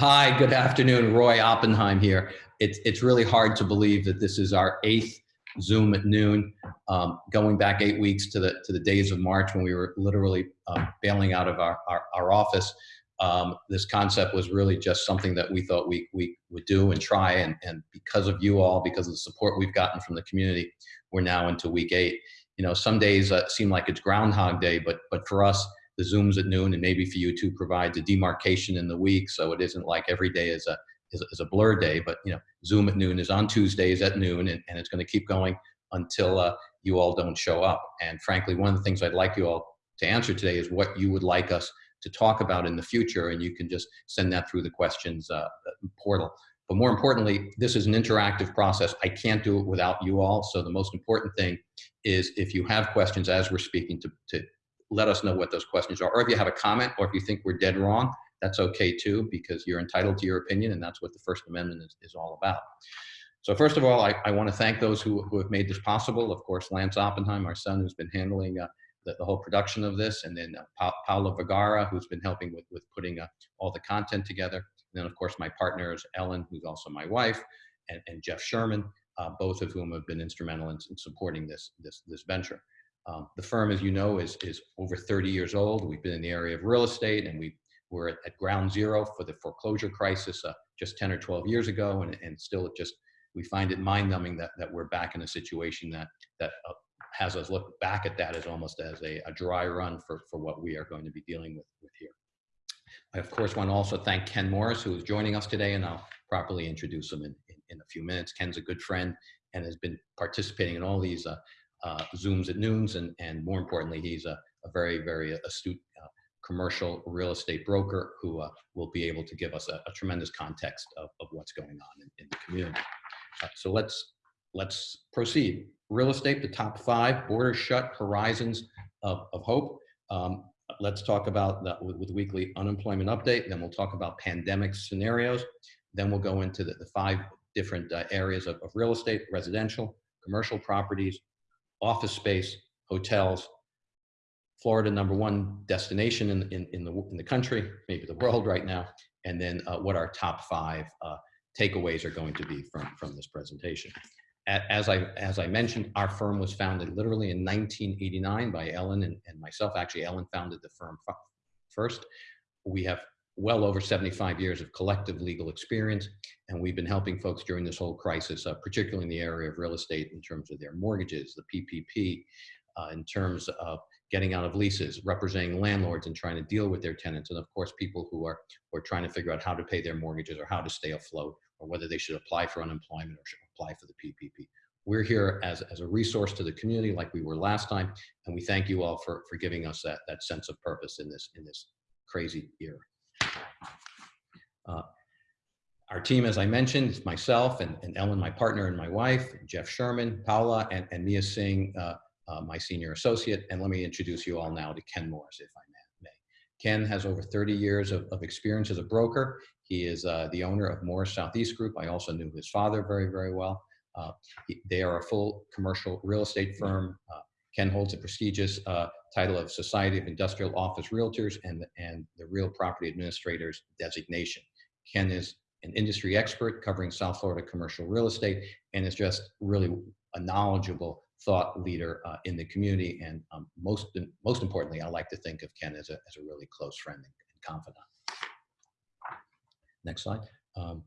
Hi, good afternoon. Roy Oppenheim here. It's, it's really hard to believe that this is our eighth Zoom at noon, um, going back eight weeks to the, to the days of March when we were literally uh, bailing out of our, our, our office. Um, this concept was really just something that we thought we, we would do and try. And, and because of you all, because of the support we've gotten from the community, we're now into week eight. You know, some days uh, seem like it's Groundhog Day, but, but for us, the Zooms at noon, and maybe for you too, provides a demarcation in the week, so it isn't like every day is a is, is a blur day. But you know, Zoom at noon is on Tuesdays at noon, and, and it's going to keep going until uh, you all don't show up. And frankly, one of the things I'd like you all to answer today is what you would like us to talk about in the future, and you can just send that through the questions uh, portal. But more importantly, this is an interactive process. I can't do it without you all. So the most important thing is if you have questions as we're speaking to, to let us know what those questions are. Or if you have a comment or if you think we're dead wrong, that's okay too, because you're entitled to your opinion and that's what the First Amendment is, is all about. So first of all, I, I want to thank those who, who have made this possible. Of course, Lance Oppenheim, our son, who's been handling uh, the, the, whole production of this, and then uh, pa Paula Vergara, who's been helping with, with putting uh, all the content together. And then, of course, my partners, Ellen, who's also my wife, and, and Jeff Sherman, uh, both of whom have been instrumental in, in supporting this, this, this venture. Um, the firm, as you know, is, is over 30 years old. We've been in the area of real estate and we were at, at ground zero for the foreclosure crisis uh, just 10 or 12 years ago. And, and still just, we find it mind numbing that, that we're back in a situation that, that uh, has us look back at that as almost as a, a dry run for, for what we are going to be dealing with, with here. I, of course, want to also thank Ken Morris, who is joining us today, and I'll properly introduce him in, in, in a few minutes. Ken's a good friend and has been participating in all these uh, uh, Zooms at noons, and, and more importantly, he's a, a very, very astute uh, commercial real estate broker who uh, will be able to give us a, a tremendous context of, of, what's going on in, in the community. Uh, so let's, let's proceed. Real estate, the top five, borders shut, horizons of, of hope. Um, let's talk about that with, with, weekly unemployment update. Then we'll talk about pandemic scenarios. Then we'll go into the, the five different uh, areas of, of real estate, residential, commercial properties, office space, hotels, Florida number one destination in, in, in, the, in the country, maybe the world right now, and then uh, what our top five uh, takeaways are going to be from, from this presentation. As I, as I mentioned, our firm was founded literally in 1989 by Ellen and, and myself. Actually, Ellen founded the firm first. We have well over 75 years of collective legal experience. And we've been helping folks during this whole crisis, uh, particularly in the area of real estate in terms of their mortgages, the PPP, uh, in terms of getting out of leases, representing landlords and trying to deal with their tenants. And of course, people who are, who are trying to figure out how to pay their mortgages or how to stay afloat or whether they should apply for unemployment or should apply for the PPP. We're here as, as a resource to the community like we were last time. And we thank you all for, for giving us that, that sense of purpose in this, in this crazy year. Uh, our team, as I mentioned, myself and, and, Ellen, my partner and my wife, Jeff Sherman, Paula, and, and Mia Singh, uh, uh, my senior associate. And let me introduce you all now to Ken Morris, if I may. Ken has over 30 years of, of experience as a broker. He is uh, the owner of Morris Southeast Group. I also knew his father very, very well. Uh, he, they are a full commercial real estate firm. Uh, Ken holds a prestigious uh, title of Society of Industrial Office Realtors and, and the Real Property Administrators designation. Ken is an industry expert covering South Florida commercial real estate and is just really a knowledgeable thought leader uh, in the community. And um, most, most importantly, I like to think of Ken as a, as a really close friend and, confidant. Next slide. Um,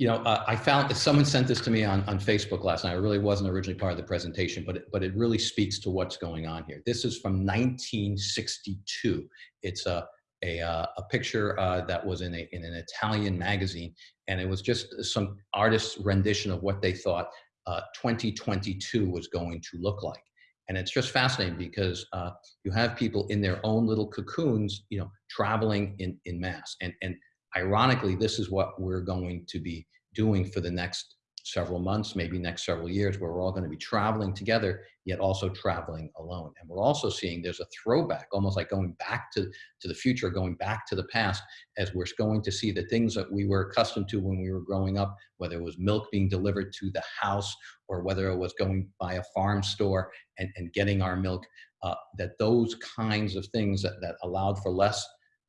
you know, uh, I found someone sent this to me on, on Facebook last night. I really wasn't originally part of the presentation, but it, but it really speaks to what's going on here. This is from 1962. It's a, a, uh, a picture uh, that was in, a, in an Italian magazine, and it was just some artist's rendition of what they thought uh, 2022 was going to look like. And it's just fascinating because uh, you have people in their own little cocoons, you know, traveling in, in mass. And, and ironically, this is what we're going to be doing for the next several months, maybe next several years, where we're all going to be traveling together, yet also traveling alone. And we're also seeing there's a throwback, almost like going back to, to the future, going back to the past, as we're going to see the things that we were accustomed to when we were growing up, whether it was milk being delivered to the house or whether it was going by a farm store and, and getting our milk, uh, that those kinds of things that, that allowed for less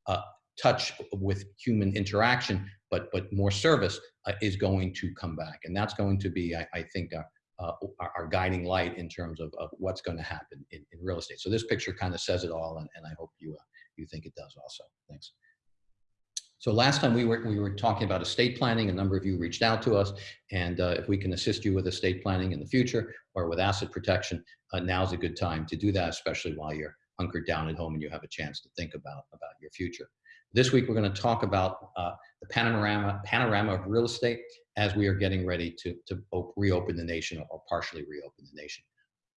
uh, touch with human interaction, but but more service uh, is going to come back, and that's going to be, I, I think, uh, uh, our, our, guiding light in terms of, of what's going to happen in, in, real estate. So this picture kind of says it all, and, and I hope you uh, you think it does also. Thanks. So last time we were we were talking about estate planning. A number of you reached out to us, and uh, if we can assist you with estate planning in the future or with asset protection, uh, now's a good time to do that, especially while you're hunkered down at home and you have a chance to think about about your future. This week we're going to talk about uh, the panorama panorama of real estate as we are getting ready to, to reopen the nation or partially reopen the nation.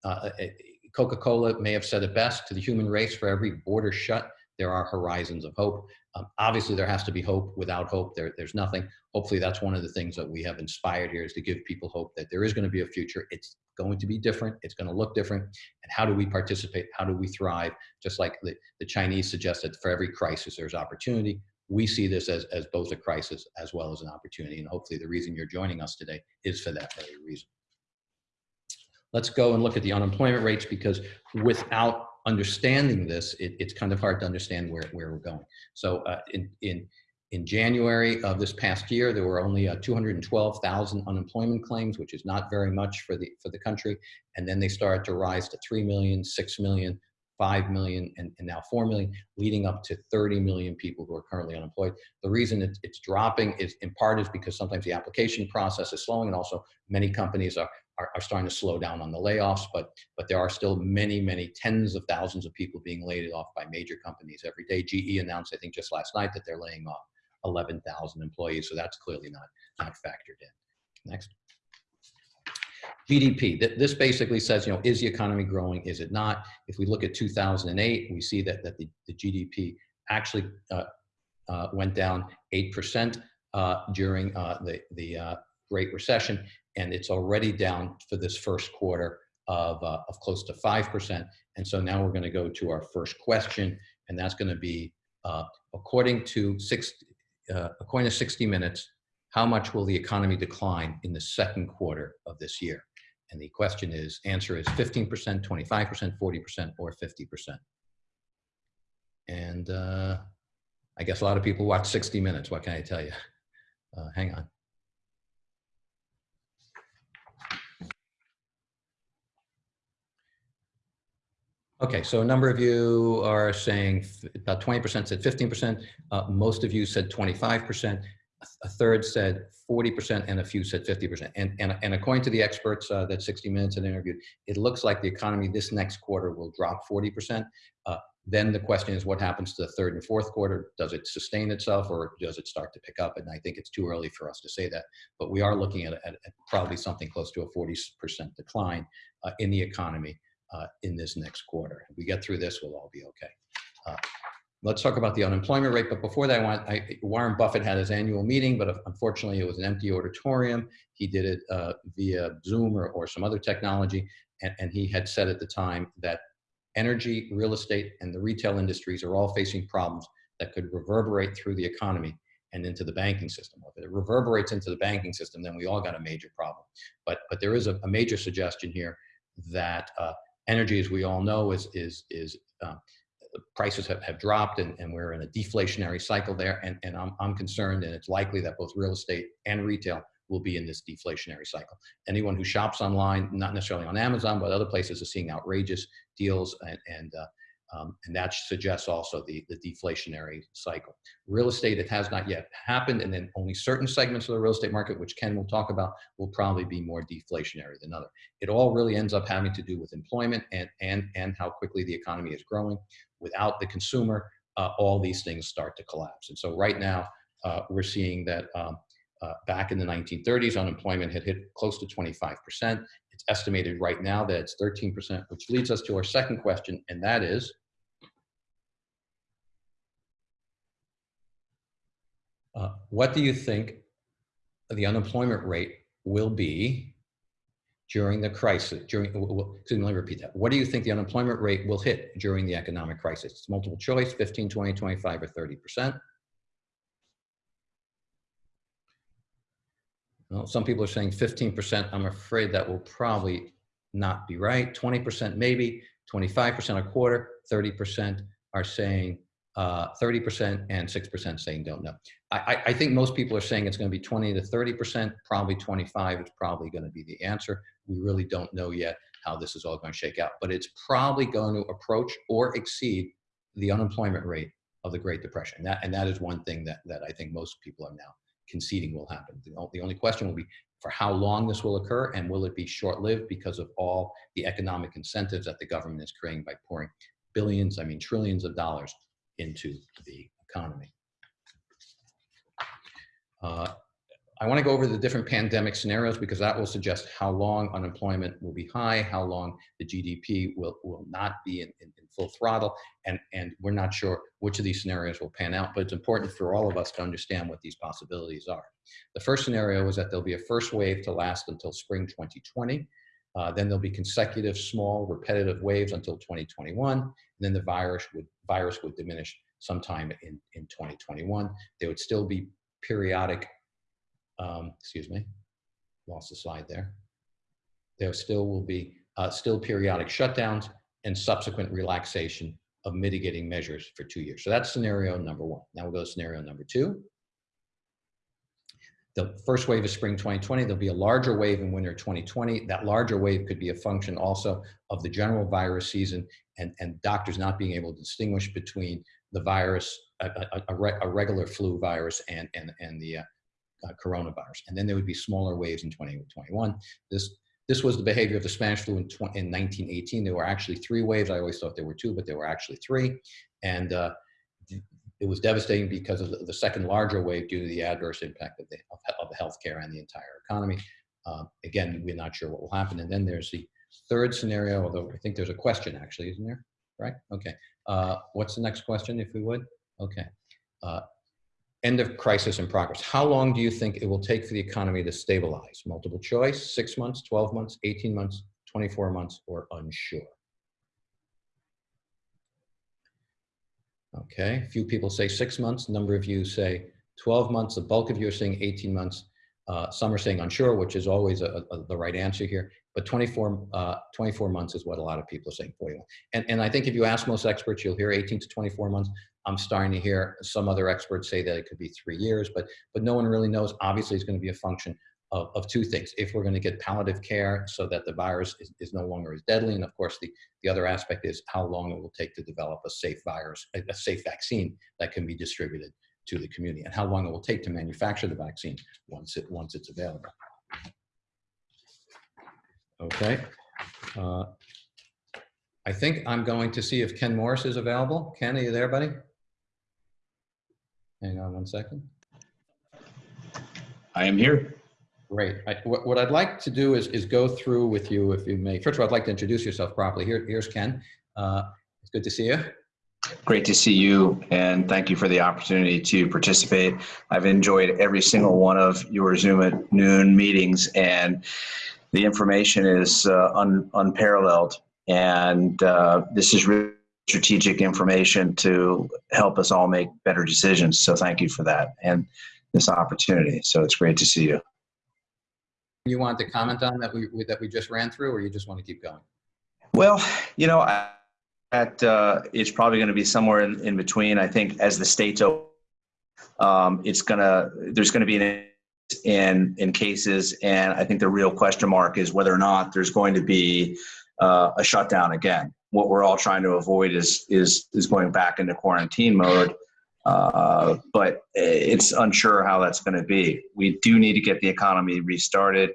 Uh, uh Coca-Cola may have said it best to the human race, for every border shut, there are horizons of hope. Um, obviously, there has to be hope. Without hope, there, there's nothing. Hopefully, that's one of the things that we have inspired here is to give people hope that there is going to be a future. It's going to be different. It's going to look different. And how do we participate? How do we thrive? Just like the, the Chinese suggested, for every crisis, there's opportunity we see this as, as both a crisis as well as an opportunity. And hopefully the reason you're joining us today is for that very reason. Let's go and look at the unemployment rates because without understanding this, it, it's kind of hard to understand where, where we're going. So uh, in, in, in January of this past year, there were only uh, 212,000 unemployment claims, which is not very much for the, for the country. And then they started to rise to 3 million, 6 million, 5 million and, and, now 4 million, leading up to 30 million people who are currently unemployed. The reason it's, it's dropping is in part is because sometimes the application process is slowing and also many companies are, are, are, starting to slow down on the layoffs, but, but there are still many, many tens of thousands of people being laid off by major companies every day. GE announced, I think just last night, that they're laying off 11,000 employees. So that's clearly not, not factored in. Next. GDP, this basically says, you know, is the economy growing? Is it not? If we look at 2008, we see that, that the, the GDP actually uh, uh, went down 8% uh, during uh, the, the uh, Great Recession, and it's already down for this first quarter of, uh, of close to 5%. And so now we're gonna go to our first question, and that's gonna be, according to six, according to 60 Minutes, how much will the economy decline in the second quarter of this year? And the question is, answer is 15%, 25%, 40%, or 50%. And uh, I guess a lot of people watch 60 Minutes. What can I tell you? Uh, hang on. Okay, so a number of you are saying about 20% said 15%. Uh, most of you said 25% a third said 40% and a few said 50%. And, and, and according to the experts uh, that 60 Minutes had interviewed, it looks like the economy this next quarter will drop 40%. Uh, then the question is what happens to the third and fourth quarter? Does it sustain itself or does it start to pick up? And I think it's too early for us to say that, but we are looking at, at, at probably something close to a 40% decline uh, in the economy uh, in this next quarter. If we get through this, we'll all be okay. Uh, let's talk about the unemployment rate. But before that, I want, I, Warren Buffett had his annual meeting, but unfortunately it was an empty auditorium. He did it uh, via Zoom or, or some other technology. And, and he had said at the time that energy, real estate, and the retail industries are all facing problems that could reverberate through the economy and into the banking system. If it reverberates into the banking system, then we all got a major problem. But, but there is a, a major suggestion here that uh, energy, as we all know, is, is, is uh, prices have, have dropped and, and we're in a deflationary cycle there. And, and I'm, I'm concerned and it's likely that both real estate and retail will be in this deflationary cycle. Anyone who shops online, not necessarily on Amazon, but other places are seeing outrageous deals and, and uh, um, and that suggests also the, the deflationary cycle. Real estate, it has not yet happened, and then only certain segments of the real estate market, which Ken will talk about, will probably be more deflationary than other. It all really ends up having to do with employment and, and, and how quickly the economy is growing without the consumer, uh, all these things start to collapse. And so right now, uh, we're seeing that um, uh, back in the 1930s, unemployment had hit close to 25%. It's estimated right now that it's 13%, which leads us to our second question, and that is, uh, what do you think the unemployment rate will be during the crisis, during, excuse me, let me repeat that. What do you think the unemployment rate will hit during the economic crisis? It's multiple choice, 15, 20, 25, or 30%. Well, some people are saying 15%. I'm afraid that will probably not be right. 20% maybe, 25% a quarter, 30% are saying uh, 30% and 6% saying don't know. I, I, I think most people are saying it's going to be 20 to 30%, probably 25 is probably going to be the answer. We really don't know yet how this is all going to shake out, but it's probably going to approach or exceed the unemployment rate of the Great Depression. That, and that is one thing that, that I think most people are now conceding will happen. The, only question will be for how long this will occur and will it be short-lived because of all the economic incentives that the government is creating by pouring billions, I mean trillions of dollars into the economy. Uh, I want to go over the different pandemic scenarios because that will suggest how long unemployment will be high, how long the GDP will, will not be in, in, in, full throttle, and, and we're not sure which of these scenarios will pan out, but it's important for all of us to understand what these possibilities are. The first scenario is that there'll be a first wave to last until spring 2020. Uh, then there'll be consecutive small repetitive waves until 2021. And then the virus would, virus would diminish sometime in, in 2021. There would still be periodic, um, excuse me, lost the slide there. There still will be uh, still periodic shutdowns and subsequent relaxation of mitigating measures for two years. So that's scenario number one. Now we'll go to scenario number two. The first wave is spring 2020. There'll be a larger wave in winter 2020. That larger wave could be a function also of the general virus season and, and doctors not being able to distinguish between the virus, a, a, a, re, a regular flu virus and, and, and the uh, uh, coronavirus. And then there would be smaller waves in 2021. This, this was the behavior of the Spanish flu in, in 1918. There were actually three waves. I always thought there were two, but there were actually three. And uh, it was devastating because of the, second larger wave due to the adverse impact of the, of, healthcare and the entire economy. Uh, again, we're not sure what will happen. And then there's the third scenario, although I think there's a question actually, isn't there? Right? Okay. Uh, what's the next question, if we would? Okay. Uh, end of crisis in progress. How long do you think it will take for the economy to stabilize? Multiple choice, six months, 12 months, 18 months, 24 months, or unsure? Okay, a few people say six months, a number of you say 12 months, the bulk of you are saying 18 months. Uh, some are saying unsure, which is always a, a, the right answer here, but 24, uh, 24 months is what a lot of people are saying for you. And, and I think if you ask most experts, you'll hear 18 to 24 months. I'm starting to hear some other experts say that it could be three years, but, but no one really knows. Obviously, it's going to be a function of, of two things. If we're going to get palliative care so that the virus is, is no longer as deadly, and of course the, the other aspect is how long it will take to develop a safe virus, a, a safe vaccine that can be distributed to the community, and how long it will take to manufacture the vaccine once, it, once it's available. Okay. Uh, I think I'm going to see if Ken Morris is available. Ken, are you there, buddy? Hang on one second. I am here. Great. I, what, what, I'd like to do is, is go through with you, if you may. First of all, I'd like to introduce yourself properly. Here, here's Ken. Uh, it's good to see you. Great to see you, and thank you for the opportunity to participate. I've enjoyed every single one of your Zoom at noon meetings, and the information is uh, un, unparalleled. And uh, this is really strategic information to help us all make better decisions. So thank you for that and this opportunity. So it's great to see you you want to comment on that we, that we just ran through, or you just want to keep going? Well, you know, at, uh, it's probably going to be somewhere in, in between. I think as the states open, um, it's gonna there's going to be an in in cases, and I think the real question mark is whether or not there's going to be uh, a shutdown again. What we're all trying to avoid is is is going back into quarantine mode. Uh, but it's unsure how that's going to be. We do need to get the economy restarted.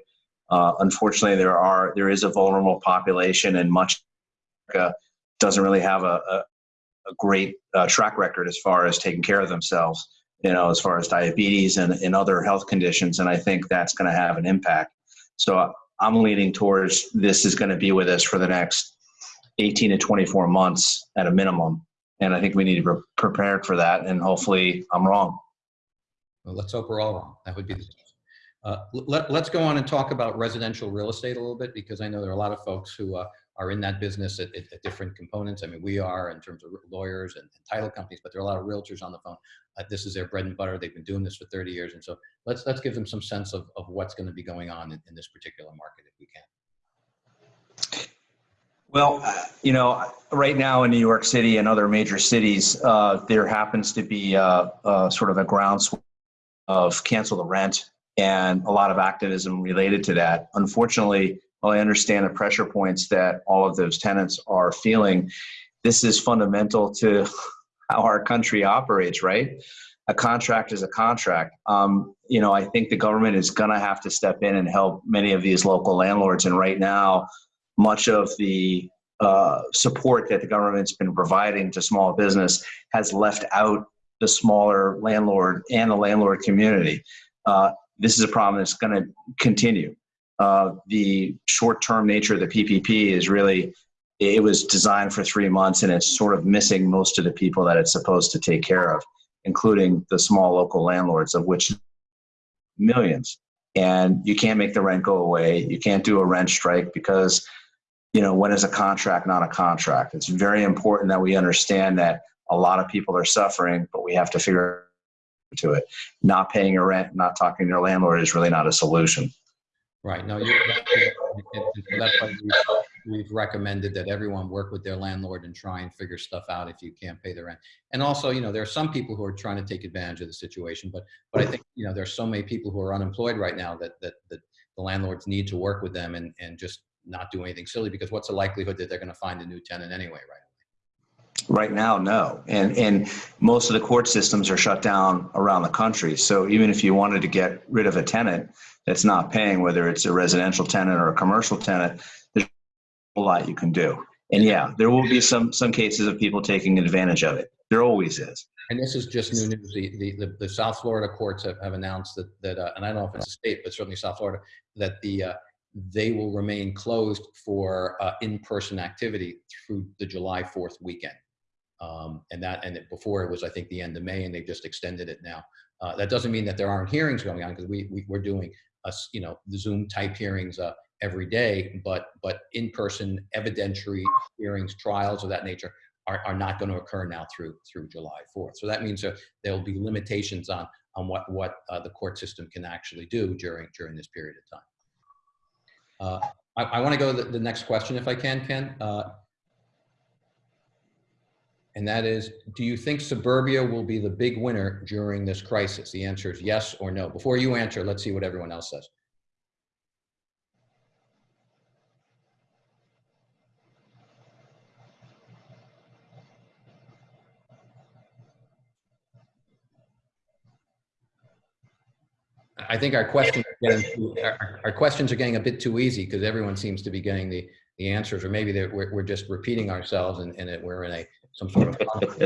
Uh, unfortunately, there are there is a vulnerable population, and much America doesn't really have a, a, a great uh, track record as far as taking care of themselves. You know, as far as diabetes and, and other health conditions, and I think that's going to have an impact. So I'm leaning towards this is going to be with us for the next 18 to 24 months at a minimum. And I think we need to be prepared for that. And hopefully I'm wrong. Well, let's hope we're all wrong. That would be the uh, let, us go on and talk about residential real estate a little bit because I know there are a lot of folks who uh, are in that business at, at, at, different components. I mean, we are in terms of lawyers and, and title companies, but there are a lot of realtors on the phone. Uh, this is their bread and butter. They've been doing this for 30 years. And so let's, let's give them some sense of, of what's going to be going on in, in this particular market if we can. Well, uh, you know, right now in New York City and other major cities, uh, there happens to be uh, uh, sort of a groundswell of cancel the rent and a lot of activism related to that. Unfortunately, while I understand the pressure points that all of those tenants are feeling, this is fundamental to how our country operates, right? A contract is a contract. Um, you know, I think the government is going to have to step in and help many of these local landlords. And right now, much of the uh, support that the government's been providing to small business has left out the smaller landlord and the landlord community. Uh, this is a problem that's going to continue. Uh, the short-term nature of the PPP is really it was designed for three months and it's sort of missing most of the people that it's supposed to take care of, including the small local landlords, of which millions. And you can't make the rent go away. You can't do a rent strike because, you know, when is a contract not a contract? It's very important that we understand that a lot of people are suffering, but we have to figure to it. Not paying your rent, not talking to your landlord is really not a solution. Right. No, you're, that's why we've recommended that everyone work with their landlord and try and figure stuff out if you can't pay the rent. And also, you know, there are some people who are trying to take advantage of the situation, but but I think you know there's so many people who are unemployed right now that that that the landlords need to work with them and and just not do anything silly because what's the likelihood that they're going to find a new tenant anyway, right? Right now, no. And and most of the court systems are shut down around the country. So even if you wanted to get rid of a tenant that's not paying, whether it's a residential tenant or a commercial tenant, there's a lot you can do. And yeah, there will be some some cases of people taking advantage of it. There always is. And this is just new news. The, the, the, the South Florida courts have, have announced that, that uh, and I don't know if it's a state, but certainly South Florida, that the uh, they will remain closed for uh, in-person activity through the July 4th weekend. Um, and that, and before it was, I think, the end of May, and they've just extended it now. Uh, that doesn't mean that there aren't hearings going on because we, we, we're doing, us, you know, the Zoom type hearings uh, every day, but but in-person evidentiary hearings, trials of that nature are, are not going to occur now through through July 4th. So that means that there will be limitations on on what what uh, the court system can actually do during during this period of time. Uh, I, I want to go to the, the, next question if I can, Ken. And that is, do you think suburbia will be the big winner during this crisis? The answer is yes or no. Before you answer, let's see what everyone else says. I think our questions are getting our, our, questions are getting a bit too easy because everyone seems to be getting the the answers, or maybe we're, we're just repeating ourselves and, and we're in a some sort of.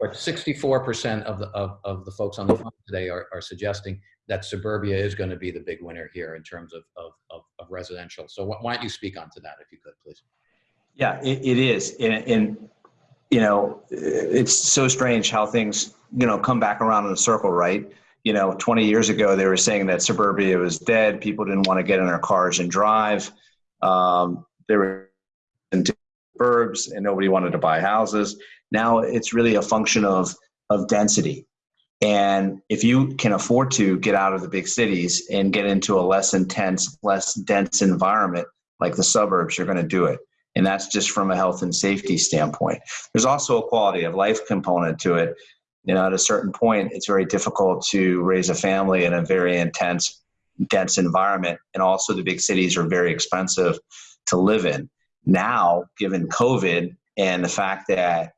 but 64% of the of, of the folks on the phone today are, are suggesting that suburbia is going to be the big winner here in terms of of, of, of residential. So why don't you speak onto that if you could, please? Yeah, it, it is, and, and you know, it's so strange how things you know come back around in a circle, right? you know, 20 years ago, they were saying that suburbia was dead. People didn't want to get in their cars and drive. Um, they were suburbs and nobody wanted to buy houses. Now it's really a function of, of density. And if you can afford to get out of the big cities and get into a less intense, less dense environment like the suburbs, you're going to do it. And that's just from a health and safety standpoint. There's also a quality of life component to it you know, at a certain point, it's very difficult to raise a family in a very intense, dense environment. And also, the big cities are very expensive to live in. Now, given COVID and the fact that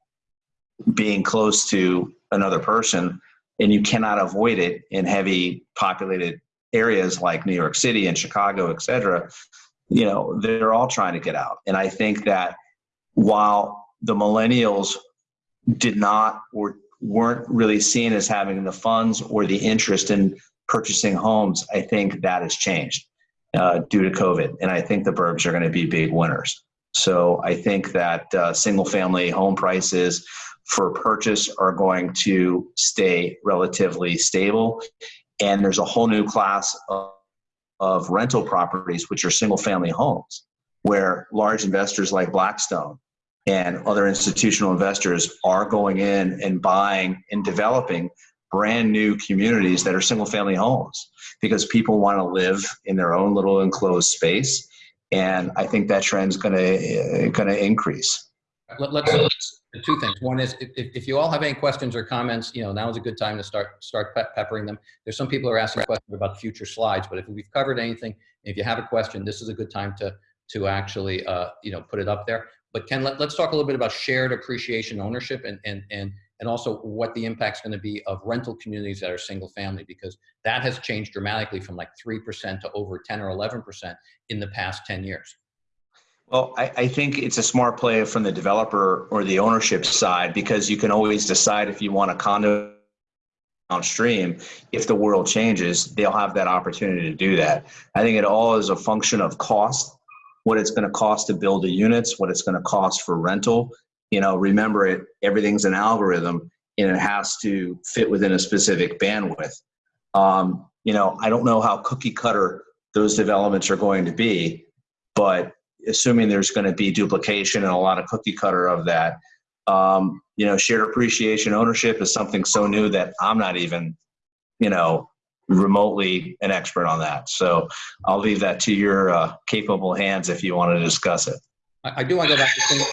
being close to another person and you cannot avoid it in heavy populated areas like New York City and Chicago, et cetera, you know, they're all trying to get out. And I think that while the millennials did not or weren't really seen as having the funds or the interest in purchasing homes, I think that has changed uh, due to COVID. And I think the burbs are going to be big winners. So I think that uh, single family home prices for purchase are going to stay relatively stable. And there's a whole new class of, of rental properties, which are single family homes, where large investors like Blackstone and other institutional investors are going in and buying and developing brand new communities that are single family homes because people want to live in their own little enclosed space and I think that trend's going to going to increase. Let, let's, let's- two things. One is if, if you all have any questions or comments, you know, now is a good time to start, start pe- peppering them. There's some people are asking questions about future slides, but if we've covered anything, if you have a question, this is a good time to, to actually, uh, you know, put it up there. But Ken, let, let's talk a little bit about shared appreciation ownership and, and, and, and also what the impact's going to be of rental communities that are single family, because that has changed dramatically from like 3% to over 10 or 11% in the past 10 years. Well, I, I think it's a smart play from the developer or the ownership side because you can always decide if you want a condo downstream. If the world changes, they'll have that opportunity to do that. I think it all is a function of cost, what it's going to cost to build the units, what it's going to cost for rental. You know, remember it, everything's an algorithm and it has to fit within a specific bandwidth. Um, you know, I don't know how cookie cutter those developments are going to be, but assuming there's going to be duplication and a lot of cookie cutter of that. Um, you know, shared appreciation ownership is something so new that I'm not even, you know, remotely an expert on that. So I'll leave that to your uh, capable hands if you want to discuss it. I, do want to go back to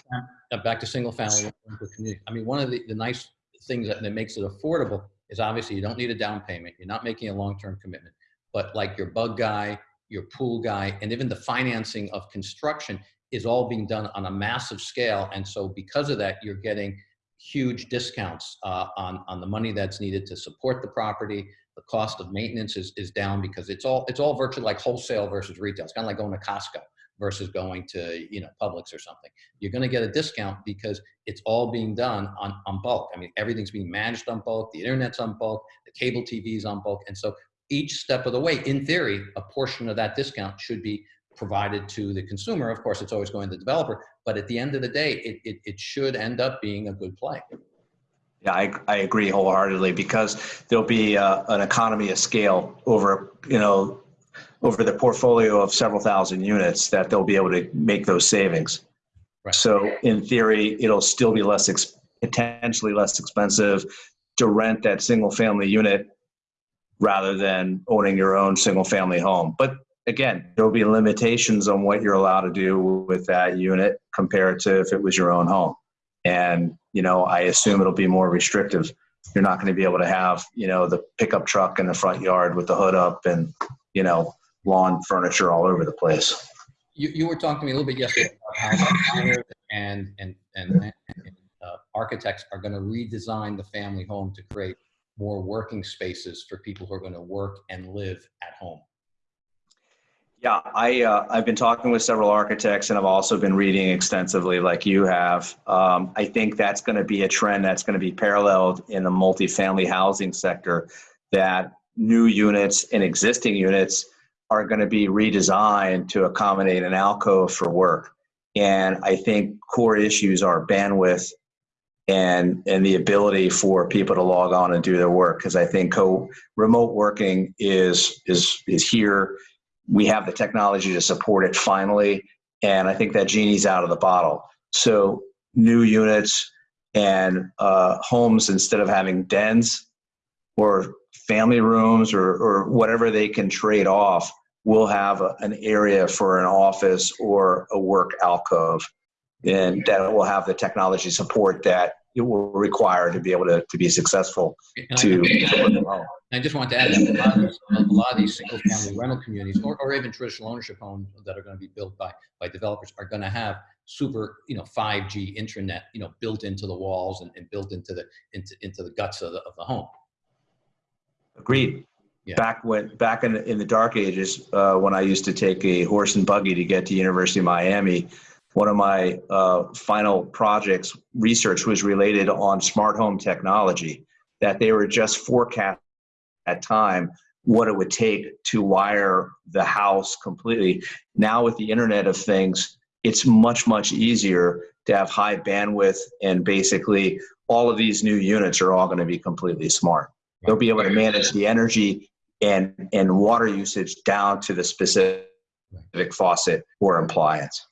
back to single family community. I mean, one of the, the nice things that, that makes it affordable is obviously you don't need a down payment. You're not making a long-term commitment, but like your bug guy, your pool guy, and even the financing of construction is all being done on a massive scale. And so because of that, you're getting huge discounts uh, on, on the money that's needed to support the property. The cost of maintenance is, is down because it's all, it's all virtually like wholesale versus retail. It's kind of like going to Costco versus going to, you know, Publix or something. You're going to get a discount because it's all being done on, on bulk. I mean, everything's being managed on bulk. The internet's on bulk. The cable TV is on bulk. And so each step of the way, in theory, a portion of that discount should be provided to the consumer. Of course, it's always going to the developer, but at the end of the day, it, it, it should end up being a good play. Yeah, I, I agree wholeheartedly because there'll be uh, an economy of scale over, you know, over the portfolio of several thousand units that they'll be able to make those savings. Right. So in theory, it'll still be less, ex- potentially less expensive to rent that single family unit rather than owning your own single family home. But again, there'll be limitations on what you're allowed to do with that unit compared to if it was your own home. And, you know, I assume it'll be more restrictive. You're not going to be able to have, you know, the pickup truck in the front yard with the hood up and, you know, lawn furniture all over the place. You, you were talking to me a little bit yesterday about how and, and, and, and uh, architects are going to redesign the family home to create more working spaces for people who are going to work and live at home. Yeah, I uh, I've been talking with several architects, and I've also been reading extensively, like you have. Um, I think that's going to be a trend that's going to be paralleled in the multifamily housing sector. That new units and existing units are going to be redesigned to accommodate an alcove for work. And I think core issues are bandwidth and and the ability for people to log on and do their work. Because I think co remote working is is is here we have the technology to support it finally and i think that genie's out of the bottle so new units and uh, homes instead of having dens or family rooms or, or whatever they can trade off will have a, an area for an office or a work alcove and that will have the technology support that it will require to be able to, to be successful And to, to work from home. I just want to add that a lot of these, lot of these single family rental communities or, or even traditional ownership homes that are going to be built by, by developers are going to have super, you know, 5G internet, you know, built into the walls and, and built into the, into, into the guts of the, of the home. Agreed. Yeah. Back when back in in the dark ages, uh, when I used to take a horse and buggy to get to University of Miami, one of my uh, final projects research was related on smart home technology. That they were just forecast at time what it would take to wire the house completely. Now with the Internet of Things, it's much much easier to have high bandwidth and basically all of these new units are all going to be completely smart. They'll be able to manage the energy and and water usage down to the specific faucet or appliance.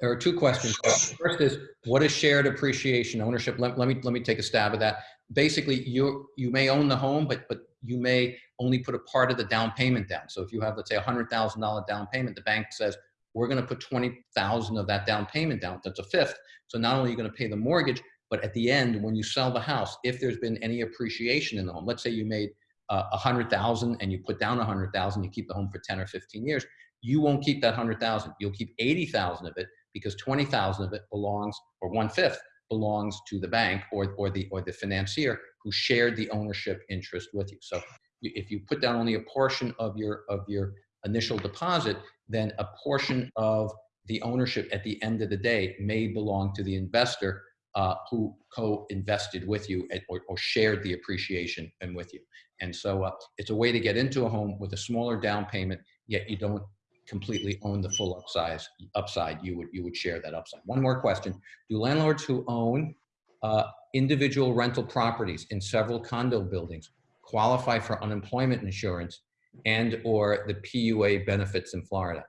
There are two questions. First is, what is shared appreciation ownership? Let, let me, let me take a stab at that. Basically, you, you may own the home, but, but you may only put a part of the down payment down. So if you have, let's say, a $100,000 down payment, the bank says, we're going to put 20,000 of that down payment down. That's a fifth. So not only are you going to pay the mortgage, but at the end, when you sell the house, if there's been any appreciation in the home, let's say you made uh, a hundred thousand and you put down a hundred thousand, you keep the home for 10 or 15 years, you won't keep that hundred thousand. You'll keep 80,000 of it because 20,000 of it belongs, or one fifth belongs to the bank or, or the, or the financier who shared the ownership interest with you. So if you put down only a portion of your, of your initial deposit, then a portion of the ownership at the end of the day may belong to the investor uh, who co-invested with you or, or shared the appreciation and with you. And so uh, it's a way to get into a home with a smaller down payment, yet you don't completely own the full upside. Upside, you would you would share that upside. One more question: Do landlords who own uh, individual rental properties in several condo buildings qualify for unemployment insurance and or the PUA benefits in Florida?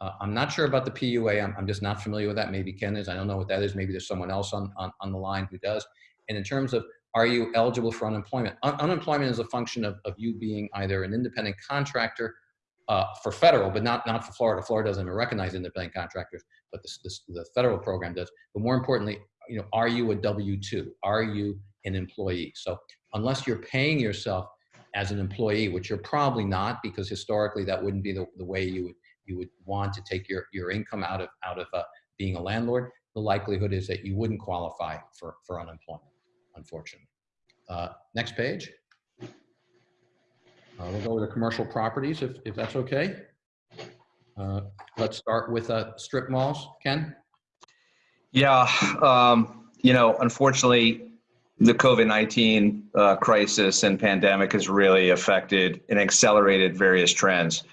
Uh, I'm not sure about the PUA. I'm, I'm just not familiar with that. Maybe Ken is. I don't know what that is. Maybe there's someone else on, on, on the line who does. And in terms of are you eligible for unemployment? Un unemployment is a function of, of you being either an independent contractor uh, for federal, but not, not for Florida. Florida doesn't even recognize independent contractors, but this, this, the federal program does. But more importantly, you know, are you a W-2? Are you an employee? So unless you're paying yourself as an employee, which you're probably not, because historically that wouldn't be the, the way you would you would want to take your, your income out of, out of uh, being a landlord, the likelihood is that you wouldn't qualify for, for unemployment, unfortunately. Uh, next page. Uh, we'll go to the commercial properties if, if that's okay. Uh, let's start with uh, strip malls. Ken? Yeah, um, you know, unfortunately, the COVID-19 uh, crisis and pandemic has really affected and accelerated various trends.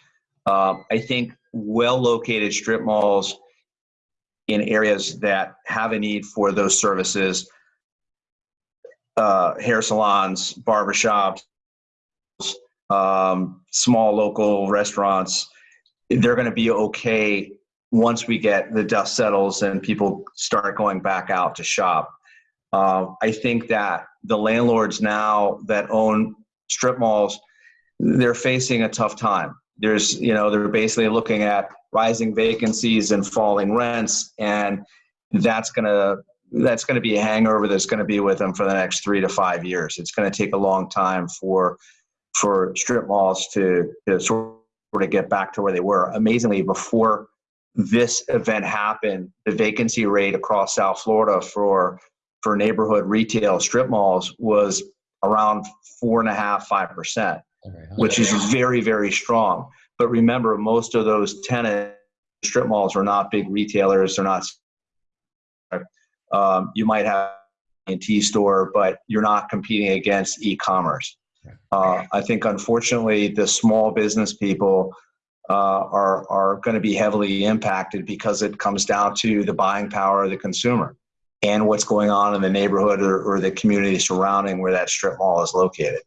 Um, I think well-located strip malls in areas that have a need for those services, uh, hair salons, barbershops, um, small local restaurants, they're going to be okay once we get the dust settles and people start going back out to shop. Uh, I think that the landlords now that own strip malls, they're facing a tough time there's you know they're basically looking at rising vacancies and falling rents and that's going to that's going to be a hangover that's going to be with them for the next three to five years. It's going to take a long time for for strip malls to, to sort of get back to where they were. Amazingly before this event happened the vacancy rate across south florida for for neighborhood retail strip malls was around four and a half five percent which is very, very strong. But remember, most of those tenant strip malls are not big retailers. They're not. Um, you might have a T store, but you're not competing against e-commerce. Uh, I think, unfortunately, the small business people uh, are are going to be heavily impacted because it comes down to the buying power of the consumer and what's going on in the neighborhood or, or the community surrounding where that strip mall is located.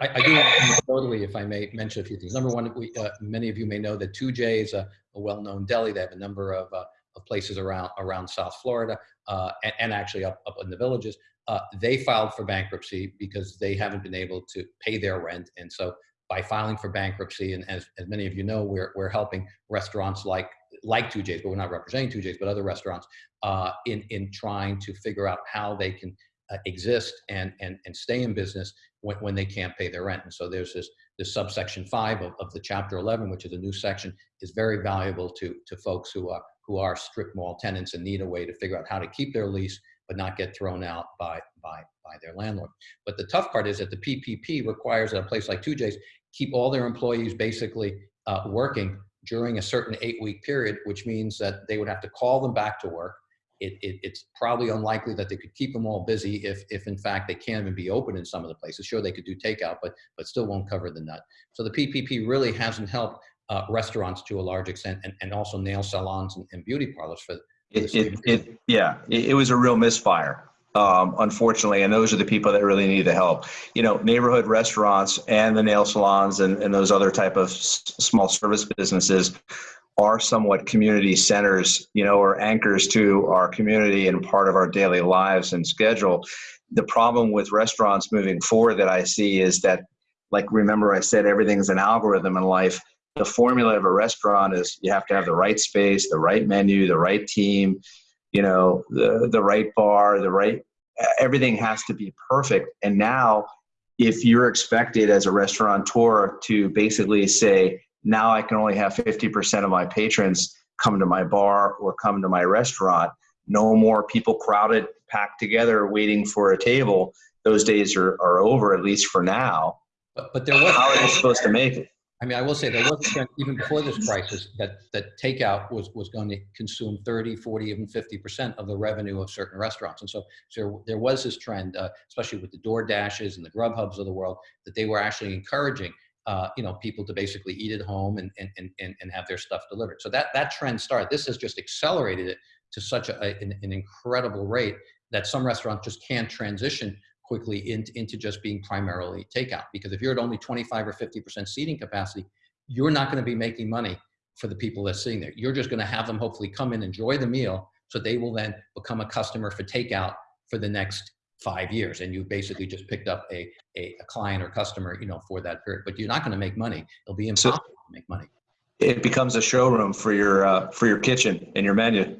I, I do totally, if I may mention a few things. Number one, we, uh, many of you may know that TooJay is a, a well-known deli. They have a number of, uh, of places around around South Florida uh, and, and, actually up, up in the villages. Uh, they filed for bankruptcy because they haven't been able to pay their rent. And so by filing for bankruptcy, and as, as many of you know, we're, we're helping restaurants like like TooJay's, but we're not representing TooJay's, but other restaurants uh, in, in trying to figure out how they can uh, exist and, and, and stay in business when, when they can't pay their rent. And so there's this, this subsection five of, of the chapter 11, which is a new section, is very valuable to, to folks who are, who are strip mall tenants and need a way to figure out how to keep their lease, but not get thrown out by, by, by their landlord. But the tough part is that the PPP requires that a place like TooJay's keep all their employees basically uh, working during a certain eight week period, which means that they would have to call them back to work it, it, it's probably unlikely that they could keep them all busy if, if in fact they can't even be open in some of the places. Sure, they could do takeout, but, but still won't cover the nut. So the PPP really hasn't helped uh, restaurants to a large extent and, and also nail salons and, and beauty parlors for, it, it, it, yeah, it, it, was a real misfire, um, unfortunately, and those are the people that really need the help. You know, neighborhood restaurants and the nail salons and, and those other type of small service businesses are somewhat community centers, you know, or anchors to our community and part of our daily lives and schedule. The problem with restaurants moving forward that I see is that, like, remember I said everything's an algorithm in life. the formula of a restaurant is you have to have the right space, the right menu, the right team, you know, the the right bar, the right everything has to be perfect. And now if you're expected as a restaurateur to basically say, now I can only have 50% of my patrons come to my bar or come to my restaurant, no more people crowded, packed together, waiting for a table. Those days are, are over, at least for now. But, but there was. How are they supposed to make it? I mean, I will say there was a trend even before this crisis that, that takeout was, was going to consume 30, 40, even 50% of the revenue of certain restaurants. And so, so there was this trend, uh, especially with the DoorDashes and the GrubHubs of the world, that they were actually encouraging uh, you know, people to basically eat at home and, and, and, and have their stuff delivered. So that, that trend started. This has just accelerated it to such a, an, an incredible rate that some restaurants just can't transition quickly into, into just being primarily takeout. Because if you're at only 25 or 50% seating capacity, you're not going to be making money for the people that's sitting there. You're just going to have them hopefully come in, enjoy the meal, so they will then become a customer for takeout for the next five years. And you basically just picked up a, a, a client or customer, you know, for that period. But you're not going to make money. It'll be impossible so to make money. It becomes a showroom for your uh, for your kitchen and your menu.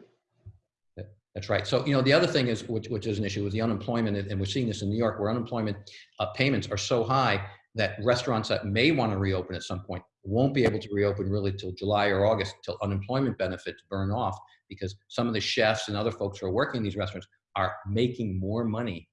That's right. So, you know, the other thing is, which, which is an issue, is the unemployment, and we're seeing this in New York, where unemployment uh, payments are so high that restaurants that may want to reopen at some point won't be able to reopen really till July or August, till unemployment benefits burn off, because some of the chefs and other folks who are working in these restaurants are making more money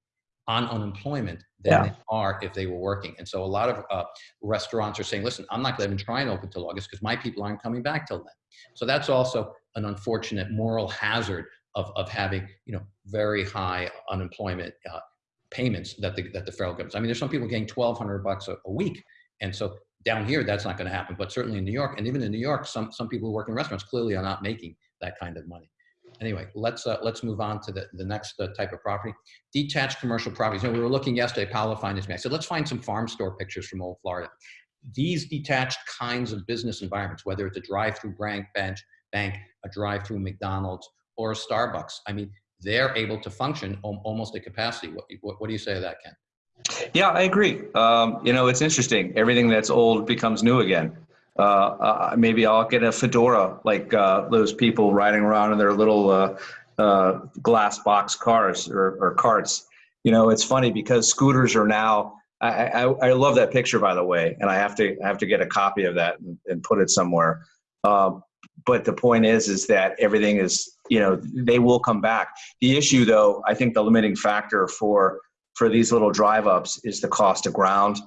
on unemployment than yeah. they are if they were working. And so a lot of uh, restaurants are saying, listen, I'm not going to even try and open till August because my people aren't coming back till then. So that's also an unfortunate moral hazard of, of having you know very high unemployment uh, payments that the that the federal government. I mean, there's some people getting 1,200 bucks a, a week, and so down here that's not going to happen. But certainly in New York, and even in New York, some some people who work in restaurants clearly are not making that kind of money. Anyway, let's uh, let's move on to the, the next uh, type of property. Detached commercial properties. You know, we were looking yesterday, Paolo find this me. I said, let's find some farm store pictures from old Florida. These detached kinds of business environments, whether it's a drive-through bank, bench, bank, a drive-through McDonald's, or a Starbucks. I mean, they're able to function almost at capacity. What, what, what do you say to that, Ken? Yeah, I agree. Um, you know, it's interesting. Everything that's old becomes new again. Uh, uh, maybe I'll get a fedora like uh, those people riding around in their little uh, glass box cars or, or, carts. You know, it's funny because scooters are now. I, I, I, love that picture, by the way, and I have to I have to get a copy of that and, and put it somewhere. Um, but the point is is that everything is you know they will come back the issue though i think the limiting factor for for these little drive ups is the cost of ground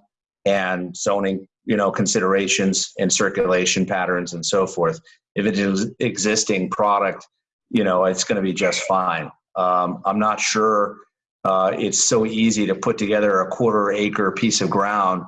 and zoning you know considerations and circulation patterns and so forth if it is existing product you know it's going to be just fine um, i'm not sure uh, it's so easy to put together a quarter acre piece of ground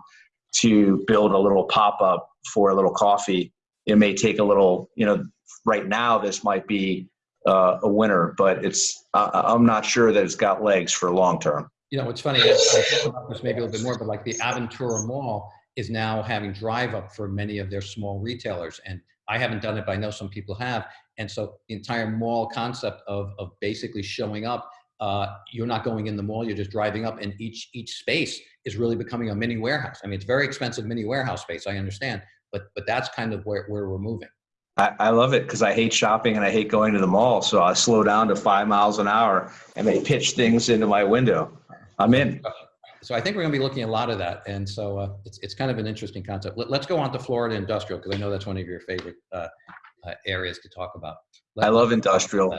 to build a little pop-up for a little coffee it may take a little, you know, right now this might be uh, a winner, but it's uh, I'm not sure that it's got legs for long term. You know, it's funny. I talk about this maybe a little bit more, but like the Aventura Mall is now having drive up for many of their small retailers, and I haven't done it, but I know some people have. And so the entire mall concept of of basically showing up. Uh, you're not going in the mall; you're just driving up, and each each space is really becoming a mini warehouse. I mean, it's very expensive mini warehouse space. I understand, but but that's kind of where, where we're moving. I, I love it because I hate shopping and I hate going to the mall. So I slow down to five miles an hour and they pitch things into my window. I'm in. So I think we're going to be looking at a lot of that, and so uh, it's it's kind of an interesting concept. Let, us go on to Florida industrial because I know that's one of your favorite uh, uh, areas to talk about. Let I love industrial.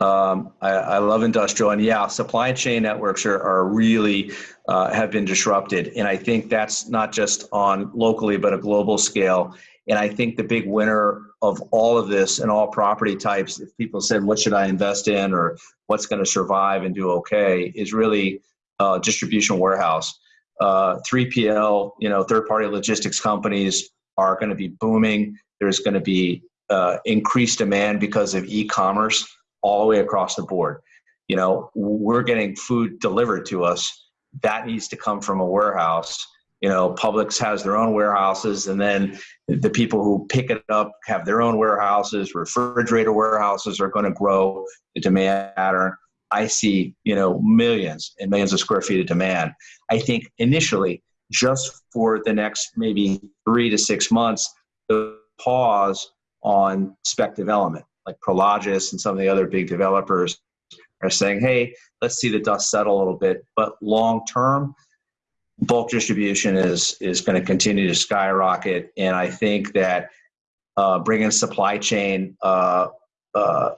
Um, I, I, love industrial, and yeah, supply chain networks are, are really uh, have been disrupted, and I think that's not just on locally but a global scale. And I think the big winner of all of this and all property types, if people said, "What should I invest in?" or "What's going to survive and do okay," is really uh, distribution warehouse. Uh, 3PL, you know, third-party logistics companies are going to be booming. There's going to be uh, increased demand because of e-commerce all the way across the board. You know, we're getting food delivered to us. That needs to come from a warehouse. You know, Publix has their own warehouses, and then the people who pick it up have their own warehouses. Refrigerator warehouses are going to grow the demand pattern. I see, you know, millions and millions of square feet of demand. I think initially, just for the next maybe three to six months, the pause on spec development, like Prologis and some of the other big developers are saying, hey, let's see the dust settle a little bit. But long term, bulk distribution is is going to continue to skyrocket, and I think that uh, bringing supply chain uh, uh,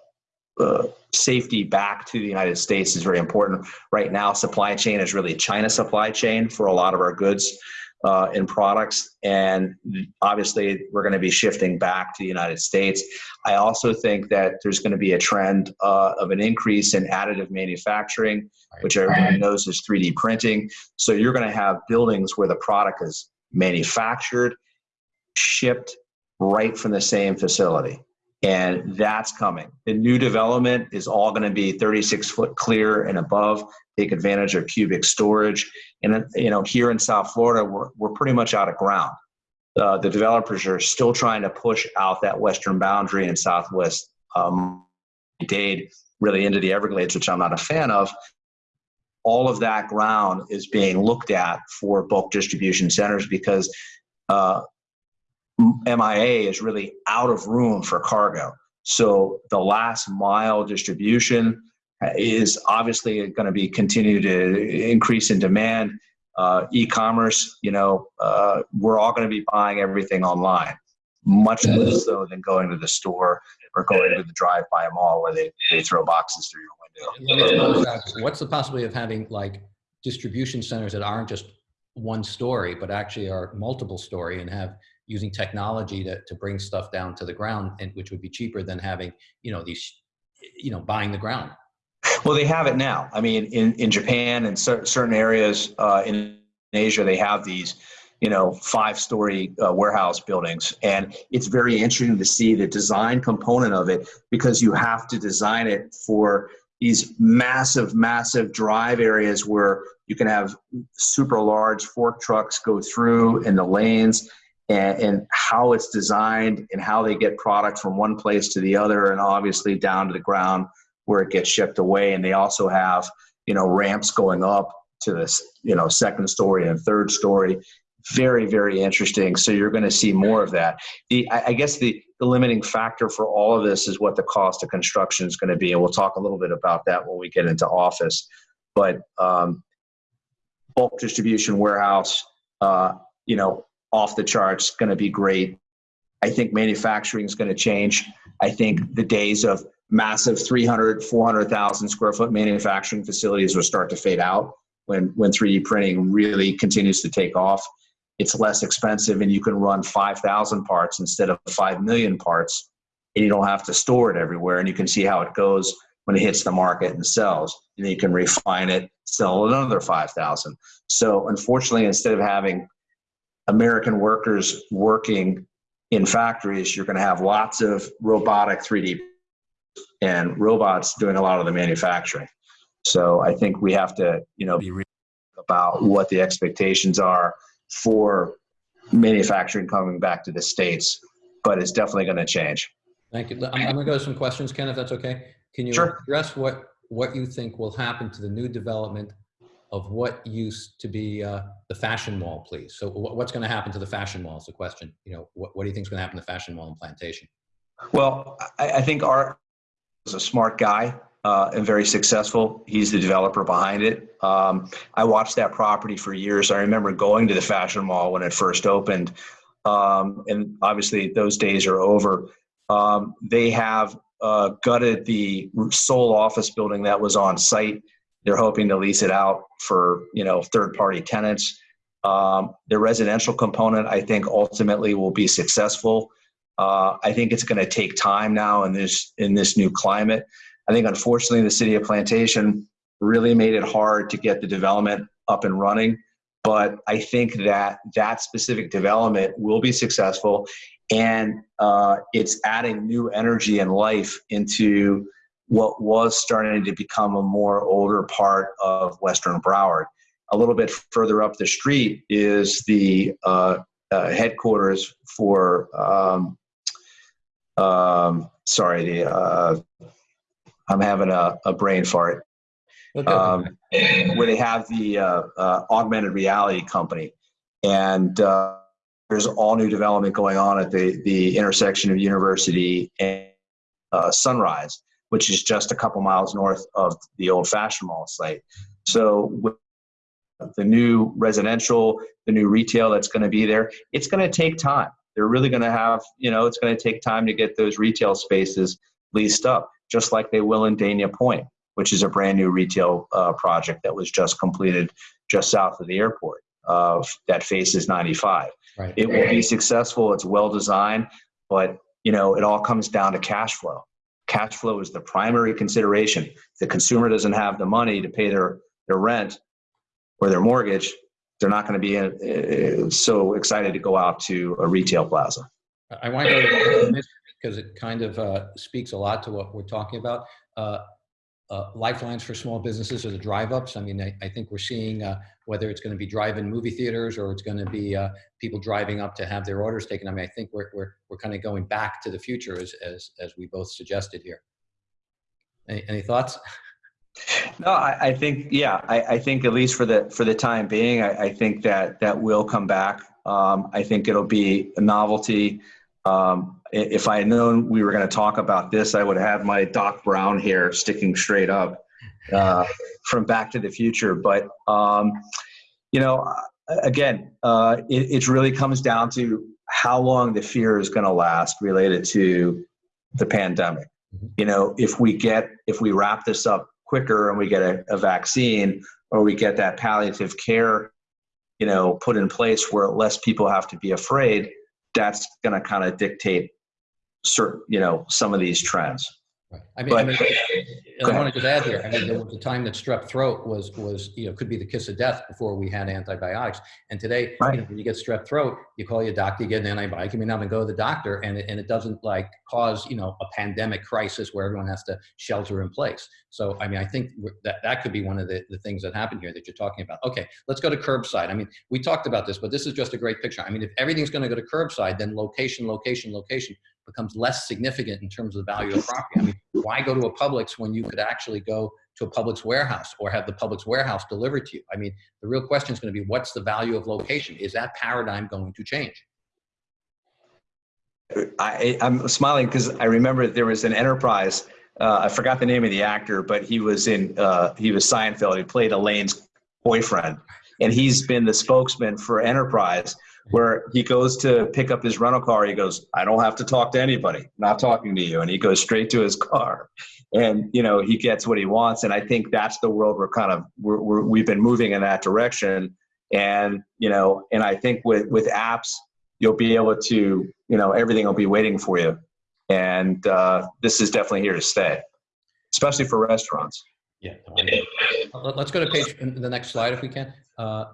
uh, safety back to the United States is very important. Right now, supply chain is really China supply chain for a lot of our goods uh, and products. And obviously, we're going to be shifting back to the United States. I also think that there's going to be a trend uh, of an increase in additive manufacturing, which everybody knows is 3D printing. So you're going to have buildings where the product is manufactured, shipped right from the same facility and that's coming. The new development is all going to be 36 foot clear and above, take advantage of cubic storage. And you know, here in South Florida, we're, we're pretty much out of ground. Uh, the developers are still trying to push out that western boundary in Southwest um, Dade, really into the Everglades, which I'm not a fan of. All of that ground is being looked at for bulk distribution centers because uh, MIA is really out of room for cargo. So the last mile distribution is obviously going to be continue to increase in demand. Uh, e-commerce, you know, uh, we're all going to be buying everything online, much less so than going to the store or going to the drive-by mall where they, they throw boxes through your window. What's the possibility of having like distribution centers that aren't just one story, but actually are multiple story and have using technology to, to bring stuff down to the ground and which would be cheaper than having you know these you know buying the ground. Well they have it now. I mean in, in japan and cer- certain areas uh, in asia they have these you know five story uh, warehouse buildings. And it's very interesting to see the design component of it because you have to design it for these massive massive drive areas where you can have super large fork trucks go through in the lanes and, and how it's designed and how they get product from one place to the other and obviously down to the ground where it gets shipped away. And they also have you know ramps going up to this you know second story and third story. Very very interesting. So you're going to see more of that. The i, guess the, the limiting factor for all of this is what the cost of construction is going to be. And we'll talk a little bit about that when we get into office. But um, bulk distribution warehouse uh, you know off the charts, going to be great. I think manufacturing is going to change. I think the days of massive 300, 400,000 square foot manufacturing facilities will start to fade out when, when 3D printing really continues to take off. It's less expensive and you can run 5,000 parts instead of 5 million parts and you don't have to store it everywhere and you can see how it goes when it hits the market and sells. And then you can refine it, sell another 5,000. So unfortunately, instead of having American workers working in factories, you're going to have lots of robotic 3D and robots doing a lot of the manufacturing. So I think we have to, you know, be real about what the expectations are for manufacturing coming back to the states, but it's definitely going to change. Thank you. I'm, I'm going to go to some questions, Ken, if that's okay. Can you sure. address what what you think will happen to the new development of what used to be uh, the fashion mall, please. So what's going to happen to the fashion mall is the question. You know, what, what do you think is going to happen to the fashion mall in Plantation? Well, I, I think Art is a smart guy uh, and very successful. He's the developer behind it. Um, I watched that property for years. I remember going to the fashion mall when it first opened. Um, and obviously those days are over. Um, they have uh, gutted the sole office building that was on site they're hoping to lease it out for you know third party tenants. Um, the residential component, I think, ultimately will be successful. Uh, I think it's going to take time now in this in this new climate. I think, unfortunately, the city of Plantation really made it hard to get the development up and running. But I think that that specific development will be successful, and uh, it's adding new energy and life into what was starting to become a more older part of Western Broward. A little bit further up the street is the uh, uh, headquarters for, um, um, sorry, the, uh, I'm having a, a brain fart. Okay. Um, where they have the uh, uh, augmented reality company. And uh, there's all new development going on at the, the intersection of University and uh, Sunrise, which is just a couple miles north of the old Fashion Mall site. So with the new residential, the new retail that's going to be there, it's going to take time. They're really going to have, you know, it's going to take time to get those retail spaces leased up, just like they will in Dania Pointe, which is a brand new retail uh, project that was just completed just south of the airport uh, that faces 95. Right. It will be successful. It's well designed, but you know, it all comes down to cash flow. Cash flow is the primary consideration. If the consumer doesn't have the money to pay their their rent or their mortgage, they're not going to be uh, so excited to go out to a retail plaza. I want to go to because it kind of uh, speaks a lot to what we're talking about. Uh, uh, lifelines for small businesses are the drive-ups. I mean, I, I think we're seeing uh, whether it's going to be drive-in movie theaters or it's going to be uh, people driving up to have their orders taken. I mean, I think we're we're we're kind of going back to the future as as as we both suggested here. Any, any thoughts? No, I, I think yeah, I, I, think at least for the for the time being, I, think that that will come back. Um, I think it'll be a novelty. Um, if I had known we were going to talk about this, I would have my Doc Brown hair sticking straight up uh, from Back to the Future. But um, you know, again, uh, it, it really comes down to how long the fear is going to last related to the pandemic. Mm-hmm. You know, if we get if we wrap this up quicker and we get a, a vaccine or we get that palliative care, you know, put in place where less people have to be afraid that's going to kind of dictate certain, you know, some of these trends. Right. I mean, but, I, mean I want to just add here. I mean, there was a time that strep throat was was you know could be the kiss of death before we had antibiotics. And today, right. you know, when you get strep throat, you call your doctor, you get an antibiotic, you may not even go to the doctor, and it, and it doesn't like cause you know a pandemic crisis where everyone has to shelter in place. So I mean, I think that that could be one of the, the things that happened here that you're talking about. Okay, let's go to curbside. I mean, we talked about this, but this is just a great picture. I mean, if everything's going to go to curbside, then location, location, location becomes less significant in terms of the value of property. I mean, why go to a Publix when you could actually go to a Publix warehouse or have the Publix warehouse delivered to you? I mean, the real question is going to be what's the value of location? Is that paradigm going to change? I, am smiling because I remember there was an enterprise. Uh, I forgot the name of the actor, but he was in uh, he was Seinfeld. He played Elaine's boyfriend, and he's been the spokesman for Enterprise where he goes to pick up his rental car. He goes, I don't have to talk to anybody, not talking to you. And he goes straight to his car. And, you know, he gets what he wants. And I think that's the world we're kind of, we're, we're, we've been moving in that direction. And, you know, and I think with, with apps, you'll be able to, you know, everything will be waiting for you. And uh, this is definitely here to stay, especially for restaurants. Yeah. Let's go to page, the next slide if we can. Uh,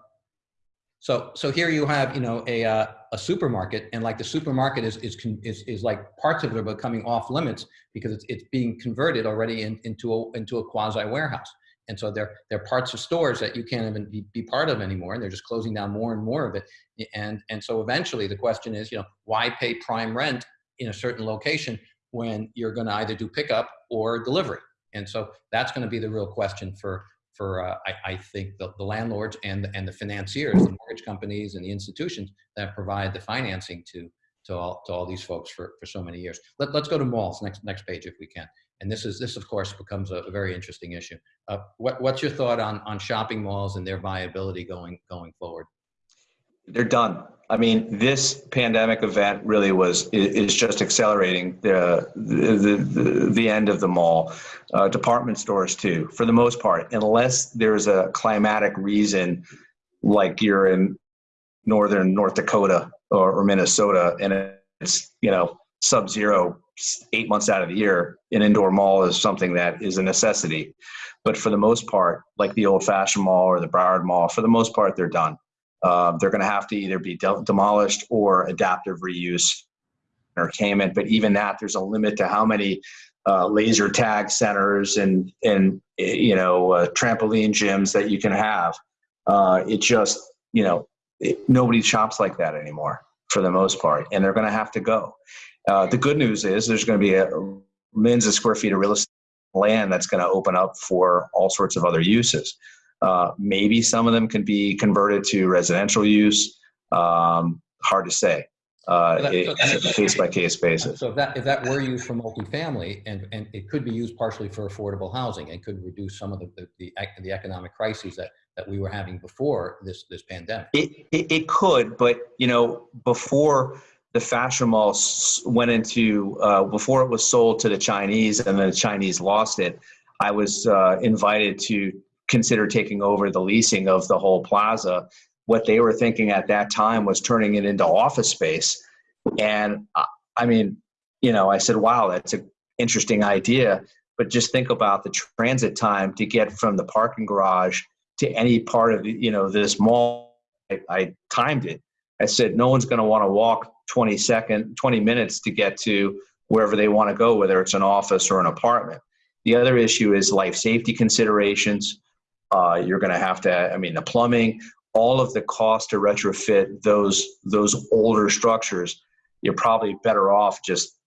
so, so here you have, you know, a, uh, a supermarket and like the supermarket is, is, is, is like parts of it are becoming off limits because it's, it's being converted already in, into a, into a quasi warehouse. And so they're, they're parts of stores that you can't even be, be part of anymore. And they're just closing down more and more of it. And, and so eventually the question is, you know, why pay prime rent in a certain location when you're going to either do pickup or delivery? And so that's going to be the real question for, for uh, I, I, think the, the landlords and the, and the financiers, the mortgage companies and the institutions that provide the financing to to all to all these folks for for so many years. Let, let's go to malls next next page if we can. And this is this of course becomes a, a very interesting issue. Uh, what what's your thought on on shopping malls and their viability going going forward? They're done. I mean, this pandemic event really was is just accelerating the the the, the end of the mall. Uh, department stores too, for the most part, unless there's a climatic reason, like you're in northern North Dakota or, or Minnesota, and it's you know sub-zero eight months out of the year. An indoor mall is something that is a necessity, but for the most part, like the old-fashioned mall or the Broward Mall, for the most part, they're done. Uh, they're going to have to either be de- demolished or adaptive reuse entertainment. But even that, there's a limit to how many uh, laser tag centers and and you know uh, trampoline gyms that you can have. Uh, it just you know it, nobody shops like that anymore for the most part, and they're going to have to go. Uh, the good news is there's going to be a millions of square feet of real estate land that's going to open up for all sorts of other uses. Uh, maybe some of them can be converted to residential use. Um, hard to say. Uh, So that- so- it's a case by case basis. So if that, if that were used for multifamily and, and it could be used partially for affordable housing, it could reduce some of the, the, the the economic crises that, that we were having before this, this pandemic. It, it, it could, but you know, before the fashion mall went into, uh, before it was sold to the Chinese and then the Chinese lost it, I was uh, invited to consider taking over the leasing of the whole plaza. What they were thinking at that time was turning it into office space. And I, I mean, you know, I said, wow, that's an interesting idea. But just think about the transit time to get from the parking garage to any part of you know this mall. I, I timed it. I said no one's going to want to walk 20 second, 20 minutes to get to wherever they want to go, whether it's an office or an apartment. The other issue is life safety considerations. Uh, you're going to have to, I mean, the plumbing, all of the cost to retrofit those those older structures. You're probably better off just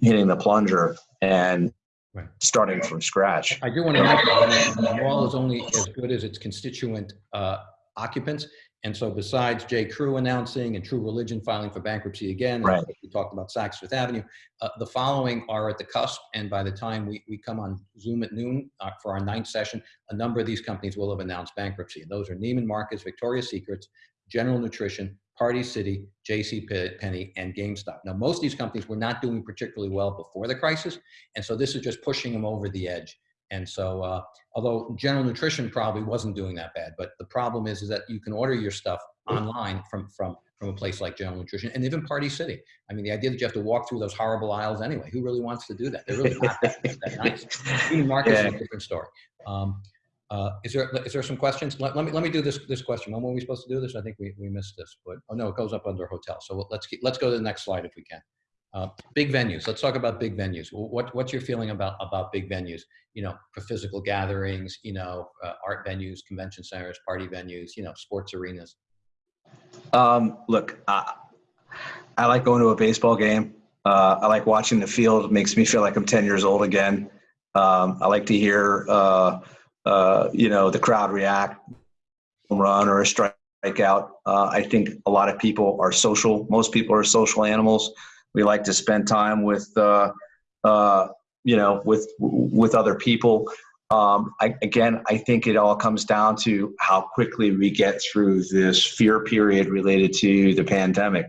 hitting the plunger and Right. starting from scratch. I do want to mention, that the wall is only as good as its constituent uh, occupants. And so besides J. Crew announcing and True Religion filing for bankruptcy again, Right. we talked about Saks Fifth Avenue, uh, the following are at the cusp. And by the time we, we come on Zoom at noon uh, for our ninth session, a number of these companies will have announced bankruptcy. And those are Neiman Marcus, Victoria's Secrets, General Nutrition, Party City, J.C. Penney, and GameStop. Now, most of these companies were not doing particularly well before the crisis, and so this is just pushing them over the edge. And so, uh, although General Nutrition probably wasn't doing that bad, but the problem is, is that you can order your stuff online from from from a place like General Nutrition and even Party City. I mean, the idea that you have to walk through those horrible aisles anyway. Who really wants to do that? They're really not that, that nice. Neiman Marcus is a different story. Um, uh, is there is there some questions? Let, let me let me do this this question. When were we supposed to do this? I think we, we missed this, but oh no, it goes up under hotel. So let's keep, let's go to the next slide if we can. Uh, big venues. Let's talk about big venues. What what's your feeling about about big venues? You know, for physical gatherings. You know, uh, art venues, convention centers, party venues. You know, sports arenas. Um, look, I, I like going to a baseball game. Uh, I like watching the field. It makes me feel like I'm 10 years old again. Um, I like to hear, uh, uh, you know, the crowd react, run or a strikeout. I think a lot of people are social. Most people are social animals. We like to spend time with, uh, uh, you know, with with other people. Um, I, again, I think it all comes down to how quickly we get through this fear period related to the pandemic.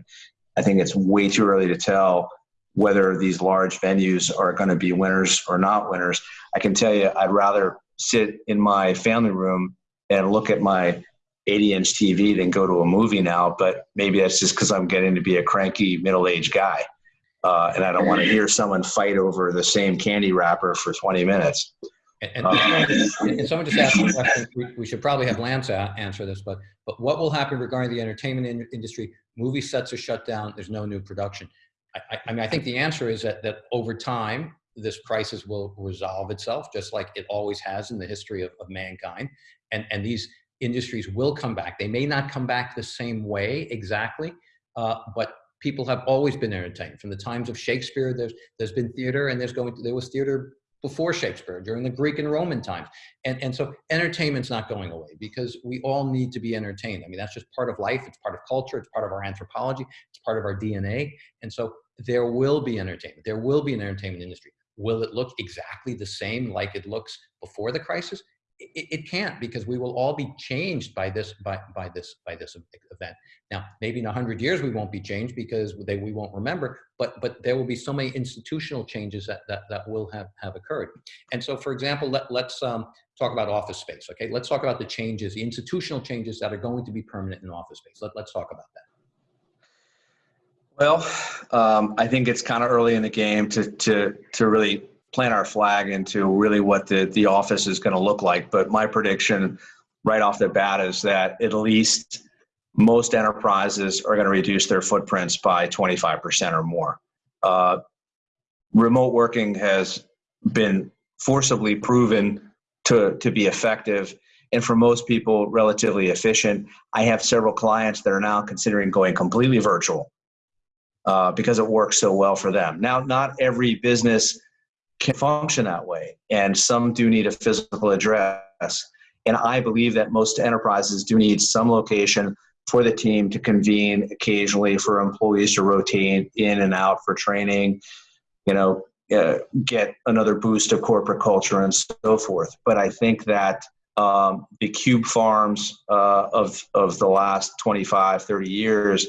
I think it's way too early to tell whether these large venues are going to be winners or not winners. I can tell you, I'd rather sit in my family room and look at my 80 inch TV than go to a movie now. But maybe that's just because I'm getting to be a cranky middle aged guy. Uh, and I don't want to hear someone fight over the same candy wrapper for 20 minutes. And, and, and someone just asked a question. We, we should probably have Lance answer this, but but what will happen regarding the entertainment in, industry? Movie sets are shut down. There's no new production. I, I, I mean, I think the answer is that that over time this crisis will resolve itself, just like it always has in the history of, of mankind, and and these industries will come back. They may not come back the same way exactly, uh, but people have always been entertained from the times of Shakespeare. There's there's been theater, and there's going to, there was theater before Shakespeare, during the Greek and Roman times. And, and so entertainment's not going away because we all need to be entertained. I mean, that's just part of life. It's part of culture. It's part of our anthropology. It's part of our DNA. And so there will be entertainment. There will be an entertainment industry. Will it look exactly the same like it looks before the crisis? It, it can't because we will all be changed by this by, by this by this event. Now, maybe in hundred years we won't be changed because they, we won't remember, but but there will be so many institutional changes that that, that will have have occurred. And so, for example, let, let's um, talk about office space. Okay, let's talk about the changes, the institutional changes that are going to be permanent in office space. Let, let's talk about that. Well, um, I think it's kind of early in the game to to to really plant our flag into really what the the office is going to look like. But my prediction, right off the bat, is that at least most enterprises are going to reduce their footprints by 25% or more. Uh, remote working has been forcibly proven to to be effective. And for most people, relatively efficient. I have several clients that are now considering going completely virtual uh, because it works so well for them. Now, not every business can function that way, and some do need a physical address. And I believe that most enterprises do need some location for the team to convene occasionally for employees to rotate in and out for training, you know, uh, get another boost of corporate culture and so forth. But I think that um, the cube farms uh, of, of the last 25, 30 years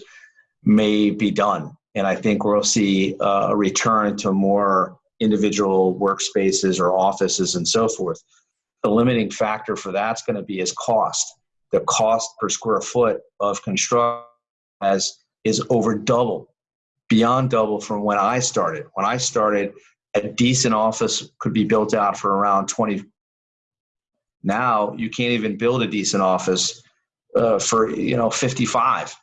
may be done. And I think we'll see uh, a return to more individual workspaces or offices and so forth. The limiting factor for that's going to be is cost. The cost per square foot of construction has is over double, beyond double from when I started. When I started, a decent office could be built out for around 20. Now you can't even build a decent office uh, for you know 55,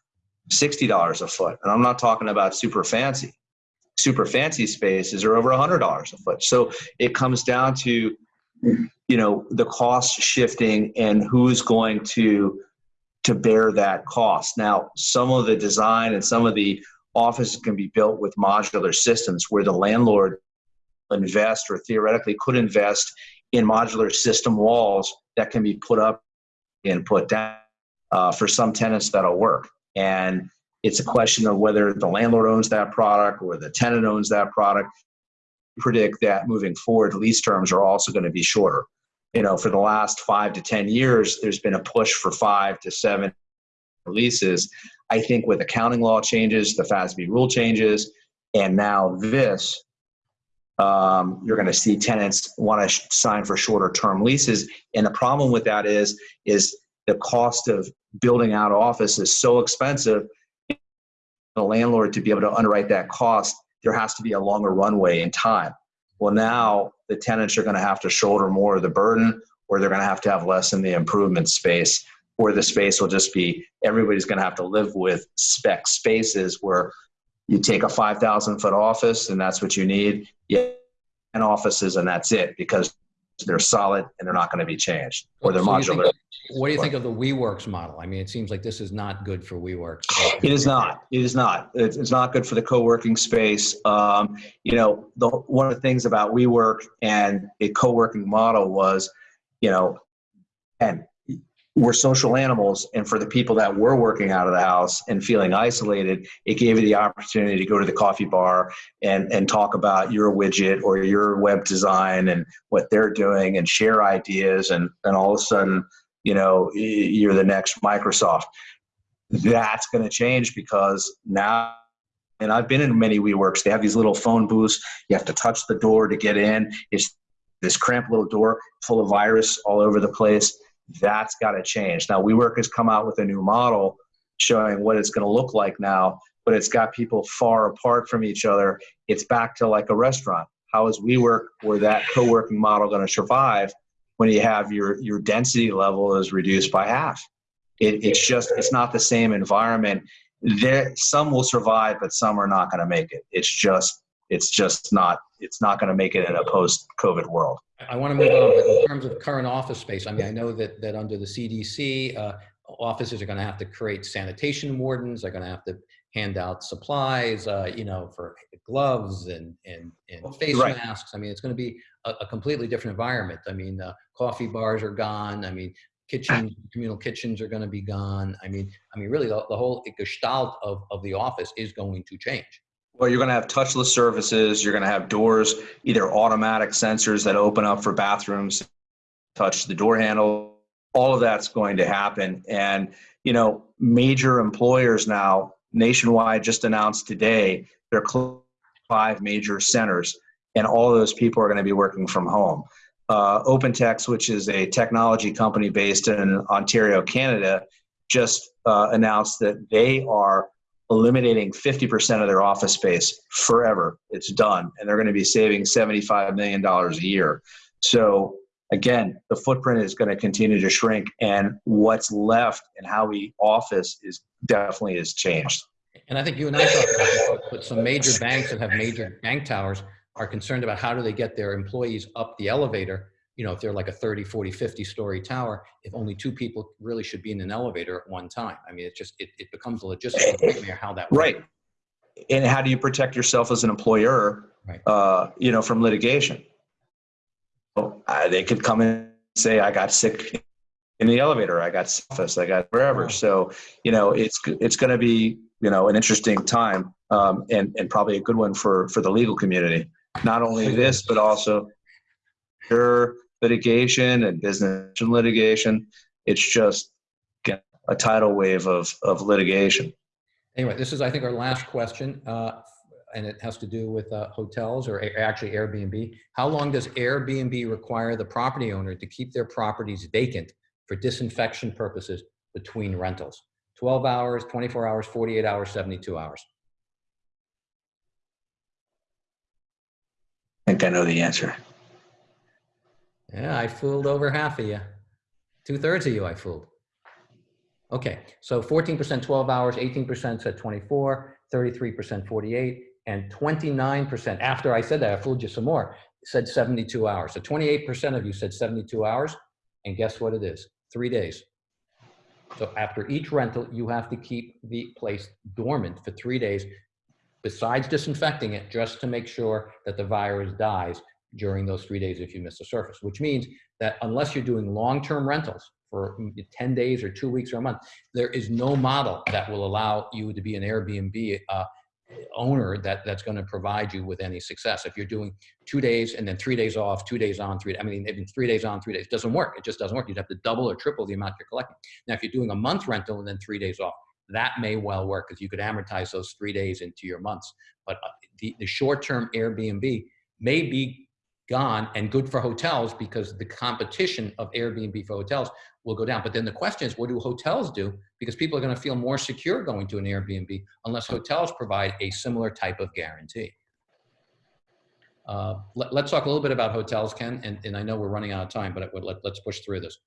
60 dollars a foot, and I'm not talking about super fancy. Super fancy spaces are over $100 a foot. So it comes down to you know the cost shifting and who's going to to bear that cost. Now, some of the design and some of the offices can be built with modular systems where the landlord invest or theoretically could invest in modular system walls that can be put up and put down. Uh, for some tenants, that'll work. And it's a question of whether the landlord owns that product or the tenant owns that product. Predict that moving forward, lease terms are also going to be shorter. You know, for the last five to 10 years, there's been a push for five to seven leases. I think with accounting law changes, the FASB rule changes, and now this, um, you're going to see tenants want to sign for shorter term leases. And the problem with that is, is the cost of building out office is so expensive. The landlord to be able to underwrite that cost, there has to be a longer runway in time. Well, now the tenants are going to have to shoulder more of the burden, or they're going to have to have less in the improvement space, or the space will just be everybody's going to have to live with spec spaces where you take a 5,000 foot office and that's what you need. Yeah, and offices and that's it because they're solid and they're not going to be changed or they're So modular. What do you think of the WeWorks model? I mean, it seems like this is not good for WeWorks. It is not. It is not. It's, it's not good for the co-working space. Um, you know, the, one of the things about WeWork and a co-working model was, you know, and we're social animals, and for the people that were working out of the house and feeling isolated, it gave you the opportunity to go to the coffee bar and and talk about your widget or your web design and what they're doing and share ideas, and and all of a sudden, you know, you're the next Microsoft that's going to change because now and i've been in many WeWorks. They have these little phone booths. You have to touch the door to get in. It's this cramped little door full of virus all over the place. That's got to change. Now, WeWork has come out with a new model showing what it's going to look like now, but it's got people far apart from each other. It's back to like a restaurant. How is WeWork or that co-working model going to survive when you have your your density level is reduced by half? It, it's just it's not the same environment there some will survive but some are not going to make it it's just it's just not it's not going to make it in a post covid world I want to move on, but in terms of current office space, I mean, I know that, that under the CDC, uh, offices are going to have to create sanitation wardens, they're going to have to hand out supplies, uh, you know, for gloves and, and, and face Right. masks. I mean, it's going to be a, a completely different environment. I mean, uh, coffee bars are gone. I mean, kitchen, communal kitchens are going to be gone. I mean, I mean, really the, the whole gestalt of, of the office is going to change. Well you're going to have touchless services you're going to have doors either automatic sensors that open up for bathrooms touch the door handle all of that's going to happen. And you know major employers now nationwide just announced today they're closing five major centers and all those people are going to be working from home. Uh, opentext which is a technology company based in ontario canada just uh, announced that they are eliminating 50% of their office space forever. It's done. And they're going to be saving $75 million a year. So, again, the footprint is going to continue to shrink. And what's left and how we office is definitely has changed. And I think you and I talked about but some major banks that have major bank towers are concerned about how do they get their employees up the elevator? You know, if they're like a 30, 40, 50 story tower, if only two people really should be in an elevator at one time. I mean, it just, it, it becomes a logistical nightmare how that works. Right. And how do you protect yourself as an employer, Right. uh, you know, from litigation? Well, uh, they could come in and say, I got sick in the elevator. I got office. I got wherever. So you know, it's it's going to be you know an interesting time um, and and probably a good one for for the legal community. Not only this, but also your litigation and business litigation. It's just a tidal wave of of litigation. Anyway, this is, I think, our last question, uh, and it has to do with uh, hotels or actually Airbnb. How long does Airbnb require the property owner to keep their properties vacant for disinfection purposes between rentals? 12 hours, 24 hours, 48 hours, 72 hours? I think I know the answer. Yeah, I fooled over half of you. Two thirds of you I fooled. Okay, so 14% 12 hours, 18% said 24, 33% 48, and 29% after I said that, I fooled you some more, said 72 hours. So 28% of you said 72 hours, and guess what it is? Three days. So after each rental, you have to keep the place dormant for three days, besides disinfecting it, just to make sure that the virus dies during those three days if you miss the surface, which means that unless you're doing long-term rentals for 10 days or two weeks or a month, there is no model that will allow you to be an Airbnb uh, owner that, that's going to provide you with any success. If you're doing two days and then three days off, two days on, three, I mean, even three days on, three days, doesn't work. It just doesn't work. You'd have to double or triple the amount you're collecting. Now, if you're doing a month rental and then three days off, that may well work because you could amortize those three days into your months. But uh, the, the short-term Airbnb may be gone and good for hotels because the competition of Airbnb for hotels will go down. But then the question is, what do hotels do? Because people are going to feel more secure going to an Airbnb unless hotels provide a similar type of guarantee. Uh, let, us talk a little bit about hotels, Ken, and, and I know we're running out of time, but let, let's push through this.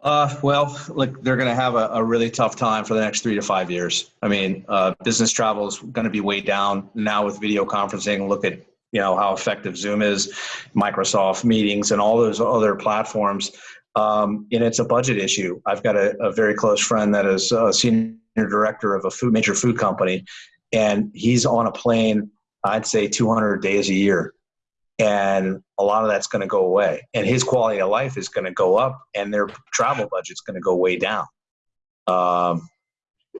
Uh, well, look, they're going to have a, a, really tough time for the next three to five years. I mean, uh, business travel is going to be way down now with video conferencing. Look at you know how effective Zoom is, Microsoft Meetings, and all those other platforms. Um, and it's a budget issue. I've got a, a, very close friend that is a senior director of a food major food company, and he's on a plane. I'd say 200 days a year, and a lot of that's going to go away. And his quality of life is going to go up, and their travel budget's going to go way down. Um,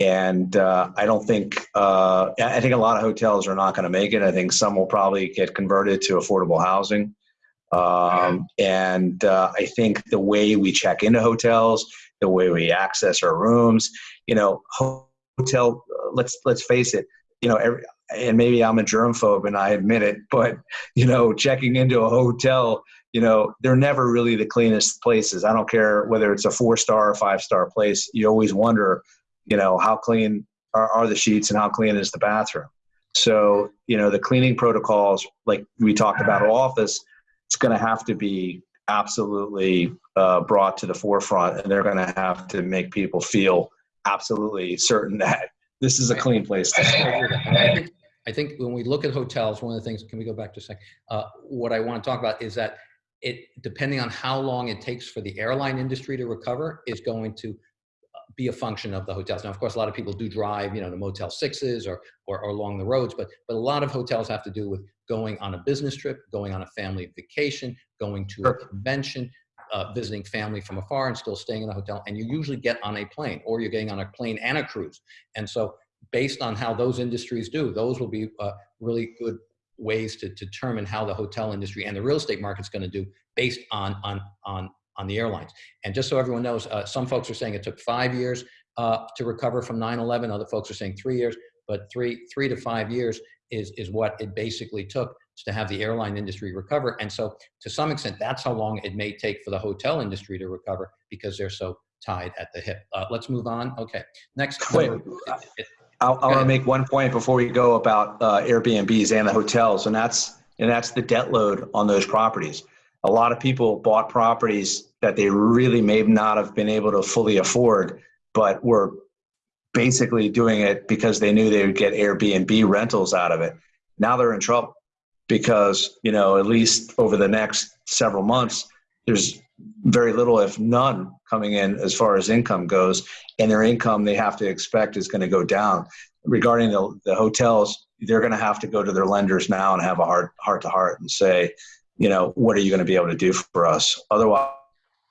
and uh, I don't think uh, I think a lot of hotels are not going to make it. I think some will probably get converted to affordable housing. Um, and uh, I think the way we check into hotels, the way we access our rooms, you know, hotel. Let's let's face it. You know, every, and maybe I'm a germphobe and I admit it, but you know, checking into a hotel, you know, they're never really the cleanest places. I don't care whether it's a four star or five star place. You always wonder you know how clean are, are the sheets and how clean is the bathroom so you know the cleaning protocols like we talked about office it's going to have to be absolutely uh, brought to the forefront and they're going to have to make people feel absolutely certain that this is a clean place to I think, I think when we look at hotels, one of the things, can we go back to a second? Uh, what I want to talk about is that it, depending on how long it takes for the airline industry to recover, is going to be a function of the hotels. Now, of course, a lot of people do drive, you know, to Motel Sixes or, or, or along the roads, but but a lot of hotels have to do with going on a business trip, going on a family vacation, going to a convention, uh, visiting family from afar, and still staying in a hotel. And you usually get on a plane, or you're getting on a plane and a cruise. And so, based on how those industries do, those will be uh, really good ways to, to determine how the hotel industry and the real estate market's going to do based on on on on the airlines. And just so everyone knows, uh, some folks are saying it took five years uh, to recover from 9/11. Other folks are saying three years, but three three to five years is is what it basically took to have the airline industry recover. And so, to some extent, that's how long it may take for the hotel industry to recover because they're so tied at the hip. Uh, let's move on. Okay, next. Wait, I want to make one point before we go about uh, Airbnbs and the hotels, and that's and that's the debt load on those properties. A lot of people bought properties that they really may not have been able to fully afford, but were basically doing it because they knew they would get Airbnb rentals out of it. Now they're in trouble because, you know, at least over the next several months, there's very little, if none, coming in as far as income goes. And their income they have to expect is going to go down. Regarding the, the hotels, they're going to have to go to their lenders now and have a heart heart to heart and say, you know, what are you going to be able to do for us? Otherwise,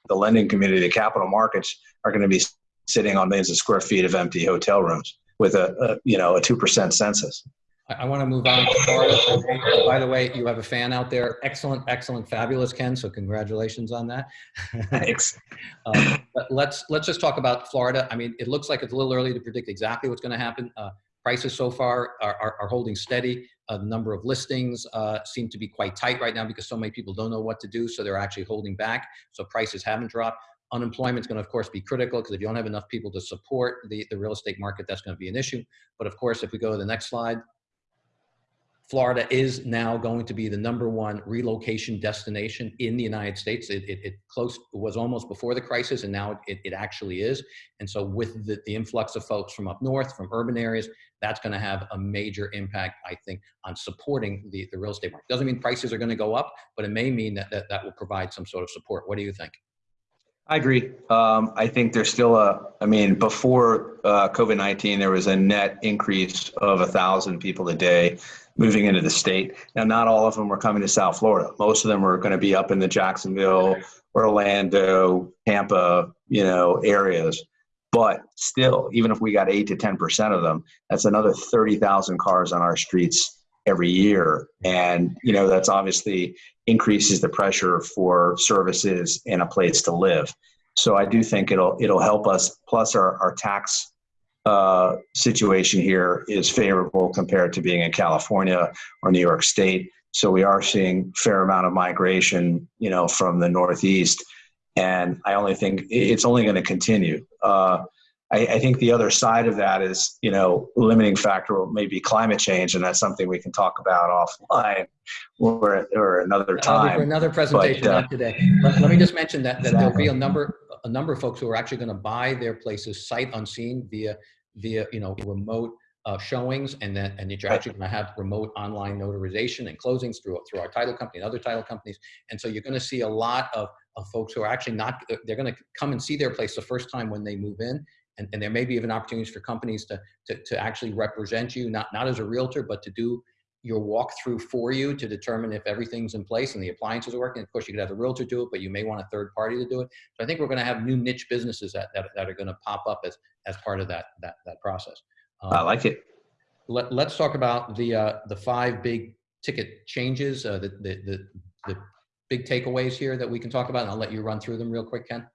the lending community, the capital markets are going to be sitting on millions of square feet of empty hotel rooms with a, a you know a two percent census. I, want to move on to Florida. By the way, you have a fan out there. Excellent, excellent, fabulous, Ken. So congratulations on that. Thanks. um, but let's let's just talk about Florida. I mean, it looks like it's a little early to predict exactly what's going to happen. Uh, prices so far are, are, are holding steady. A number of listings uh, seem to be quite tight right now because so many people don't know what to do, so they're actually holding back. So prices haven't dropped. Unemployment is going to, of course, be critical because if you don't have enough people to support the, the real estate market, that's going to be an issue. But of course, if we go to the next slide, Florida is now going to be the number one relocation destination in the United States. It, it, it close it was almost before the crisis, and now it, it actually is. And so, with the, the influx of folks from up north, from urban areas, that's going to have a major impact, I think, on supporting the, the real estate market. Doesn't mean prices are going to go up, but it may mean that, that that will provide some sort of support. What do you think? I agree. Um, I think there's still a, I mean, before uh, COVID 19, there was a net increase of a thousand people a day moving into the state. Now, not all of them were coming to South Florida. Most of them were going to be up in the Jacksonville, Orlando, Tampa, you know, areas. But still, even if we got eight to 10% of them, that's another 30,000 cars on our streets every year. And, you know, that's obviously increases the pressure for services and a place to live. So I do think it'll, it'll help us. Plus our, our tax uh, situation here is favorable compared to being in California or New York State. So we are seeing fair amount of migration, you know, from the Northeast, and I only think it's only going to continue. Uh, I, I, think the other side of that is, you know, limiting factor may be climate change, and that's something we can talk about offline or, or another time. For another presentation, but, uh, not today. Let, let, me just mention that, that exactly. there'll be a number a number of folks who are actually going to buy their places sight unseen via via you know remote uh, showings and then and that you're actually going to have remote online notarization and closings through through our title company and other title companies and so you're going to see a lot of, of folks who are actually not they're going to come and see their place the first time when they move in and, and there may be even opportunities for companies to, to to actually represent you not not as a realtor but to do your walkthrough for you to determine if everything's in place and the appliances are working. Of course, you could have the realtor do it, but you may want a third party to do it. So I think we're going to have new niche businesses that, that, that are going to pop up as, as part of that, that, that process. Um, I like it. Let, let's talk about the, uh, the five big ticket changes, uh, the, the, the, the big takeaways here that we can talk about, and I'll let you run through them real quick, Ken.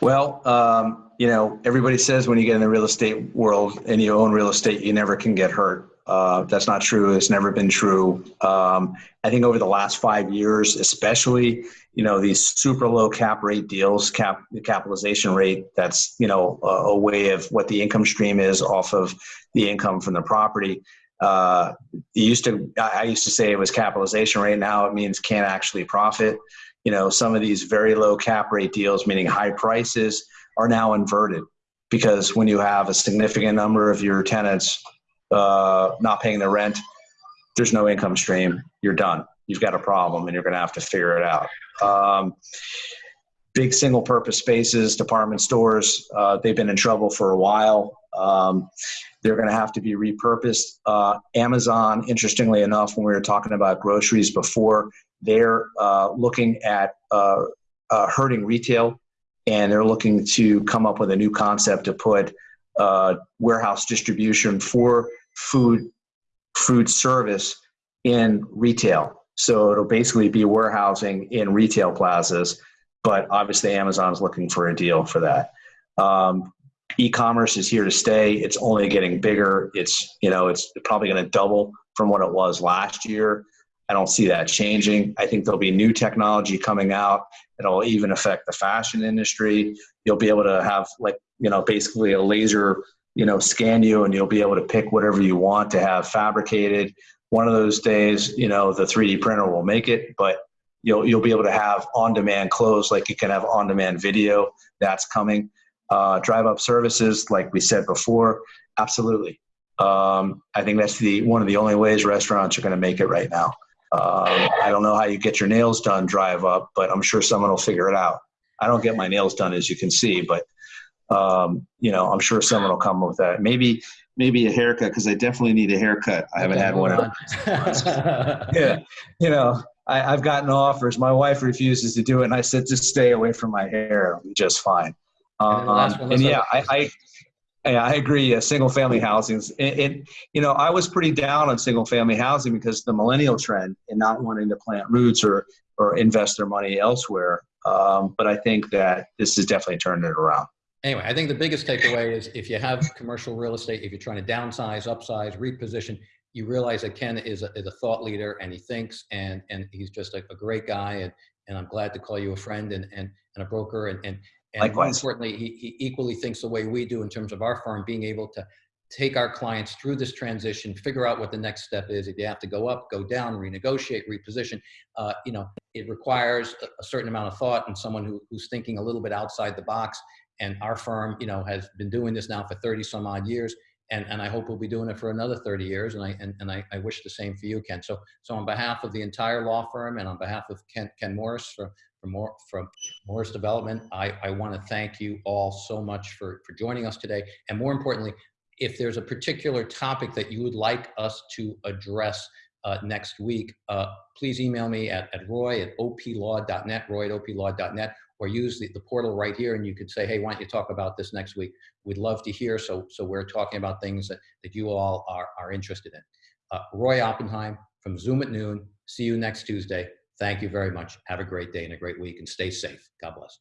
Well, um, you know, everybody says when you get in the real estate world and you own real estate, you never can get hurt. Uh, that's not true. It's never been true. Um, I think over the last five years, especially, you know, these super low cap rate deals, cap the capitalization rate, that's, you know, a, a way of what the income stream is off of the income from the property. Uh, used to, I used to say it was capitalization rate. Now it means can't actually profit. You know, some of these very low cap rate deals, meaning high prices, are now inverted because when you have a significant number of your tenants uh, not paying the rent, there's no income stream. You're done. You've got a problem, and you're going to have to figure it out. Um, big single purpose spaces, department stores, uh, they've been in trouble for a while. Um, they're going to have to be repurposed. Uh, Amazon, interestingly enough, when we were talking about groceries before, they're uh, looking at uh, uh, hurting retail and they're looking to come up with a new concept to put uh, warehouse distribution for food food service in retail. So it'll basically be warehousing in retail plazas, but obviously Amazon's looking for a deal for that. Um, e-commerce is here to stay. It's only getting bigger. It's you know it's probably going to double from what it was last year. I don't see that changing. I think there'll be new technology coming out. It'll even affect the fashion industry. You'll be able to have like you know basically a laser you know scan you and you'll be able to pick whatever you want to have fabricated one of those days you know the 3d printer will make it but you'll you'll be able to have on demand clothes like you can have on demand video that's coming uh, drive up services like we said before absolutely um, i think that's the one of the only ways restaurants are going to make it right now um, i don't know how you get your nails done drive up but i'm sure someone will figure it out i don't get my nails done as you can see but um, you know, I'm sure someone will come up with that. Maybe, maybe a haircut because I definitely need a haircut. I haven't had one. On. yeah, you know, I, I've gotten offers. My wife refuses to do it, and I said, just stay away from my hair. Be just fine. And then the last Um, one, and yeah, I, I, yeah, I agree. Uh, single family housing. It, it, you know, I was pretty down on single family housing because the millennial trend and not wanting to plant roots or or invest their money elsewhere. Um, but I think that this is definitely turning it around. Anyway, I think the biggest takeaway is if you have commercial real estate, if you're trying to downsize, upsize, reposition, you realize that Ken is a, is a thought leader and he thinks and, and he's just a, a great guy. And, and I'm glad to call you a friend and, and, and a broker. And, and, and more Likewise. importantly, he, he equally thinks the way we do in terms of our firm being able to take our clients through this transition, figure out what the next step is. If you have to go up, go down, renegotiate, reposition, uh, you know, it requires a, a certain amount of thought and someone who, who's thinking a little bit outside the box. And our firm, you know, has been doing this now for 30 some odd years. And, and I hope we'll be doing it for another 30 years. And I, and, and I, I wish the same for you, Ken. So, so on behalf of the entire law firm and on behalf of Ken, Ken Morris from, from, Mor- from Morris Development, I, I want to thank you all so much for, for joining us today. And more importantly, if there's a particular topic that you would like us to address uh, next week, uh, please email me at, at roy at oplaw.net, roy at oplaw.net, or use the, the portal right here and you could say, hey, why don't you talk about this next week? We'd love to hear. So, so we're talking about things that, that you all are, are interested in. Uh, Roy Oppenheim from Zoom at noon. See you next Tuesday. Thank you very much. Have a great day and a great week and stay safe. God bless.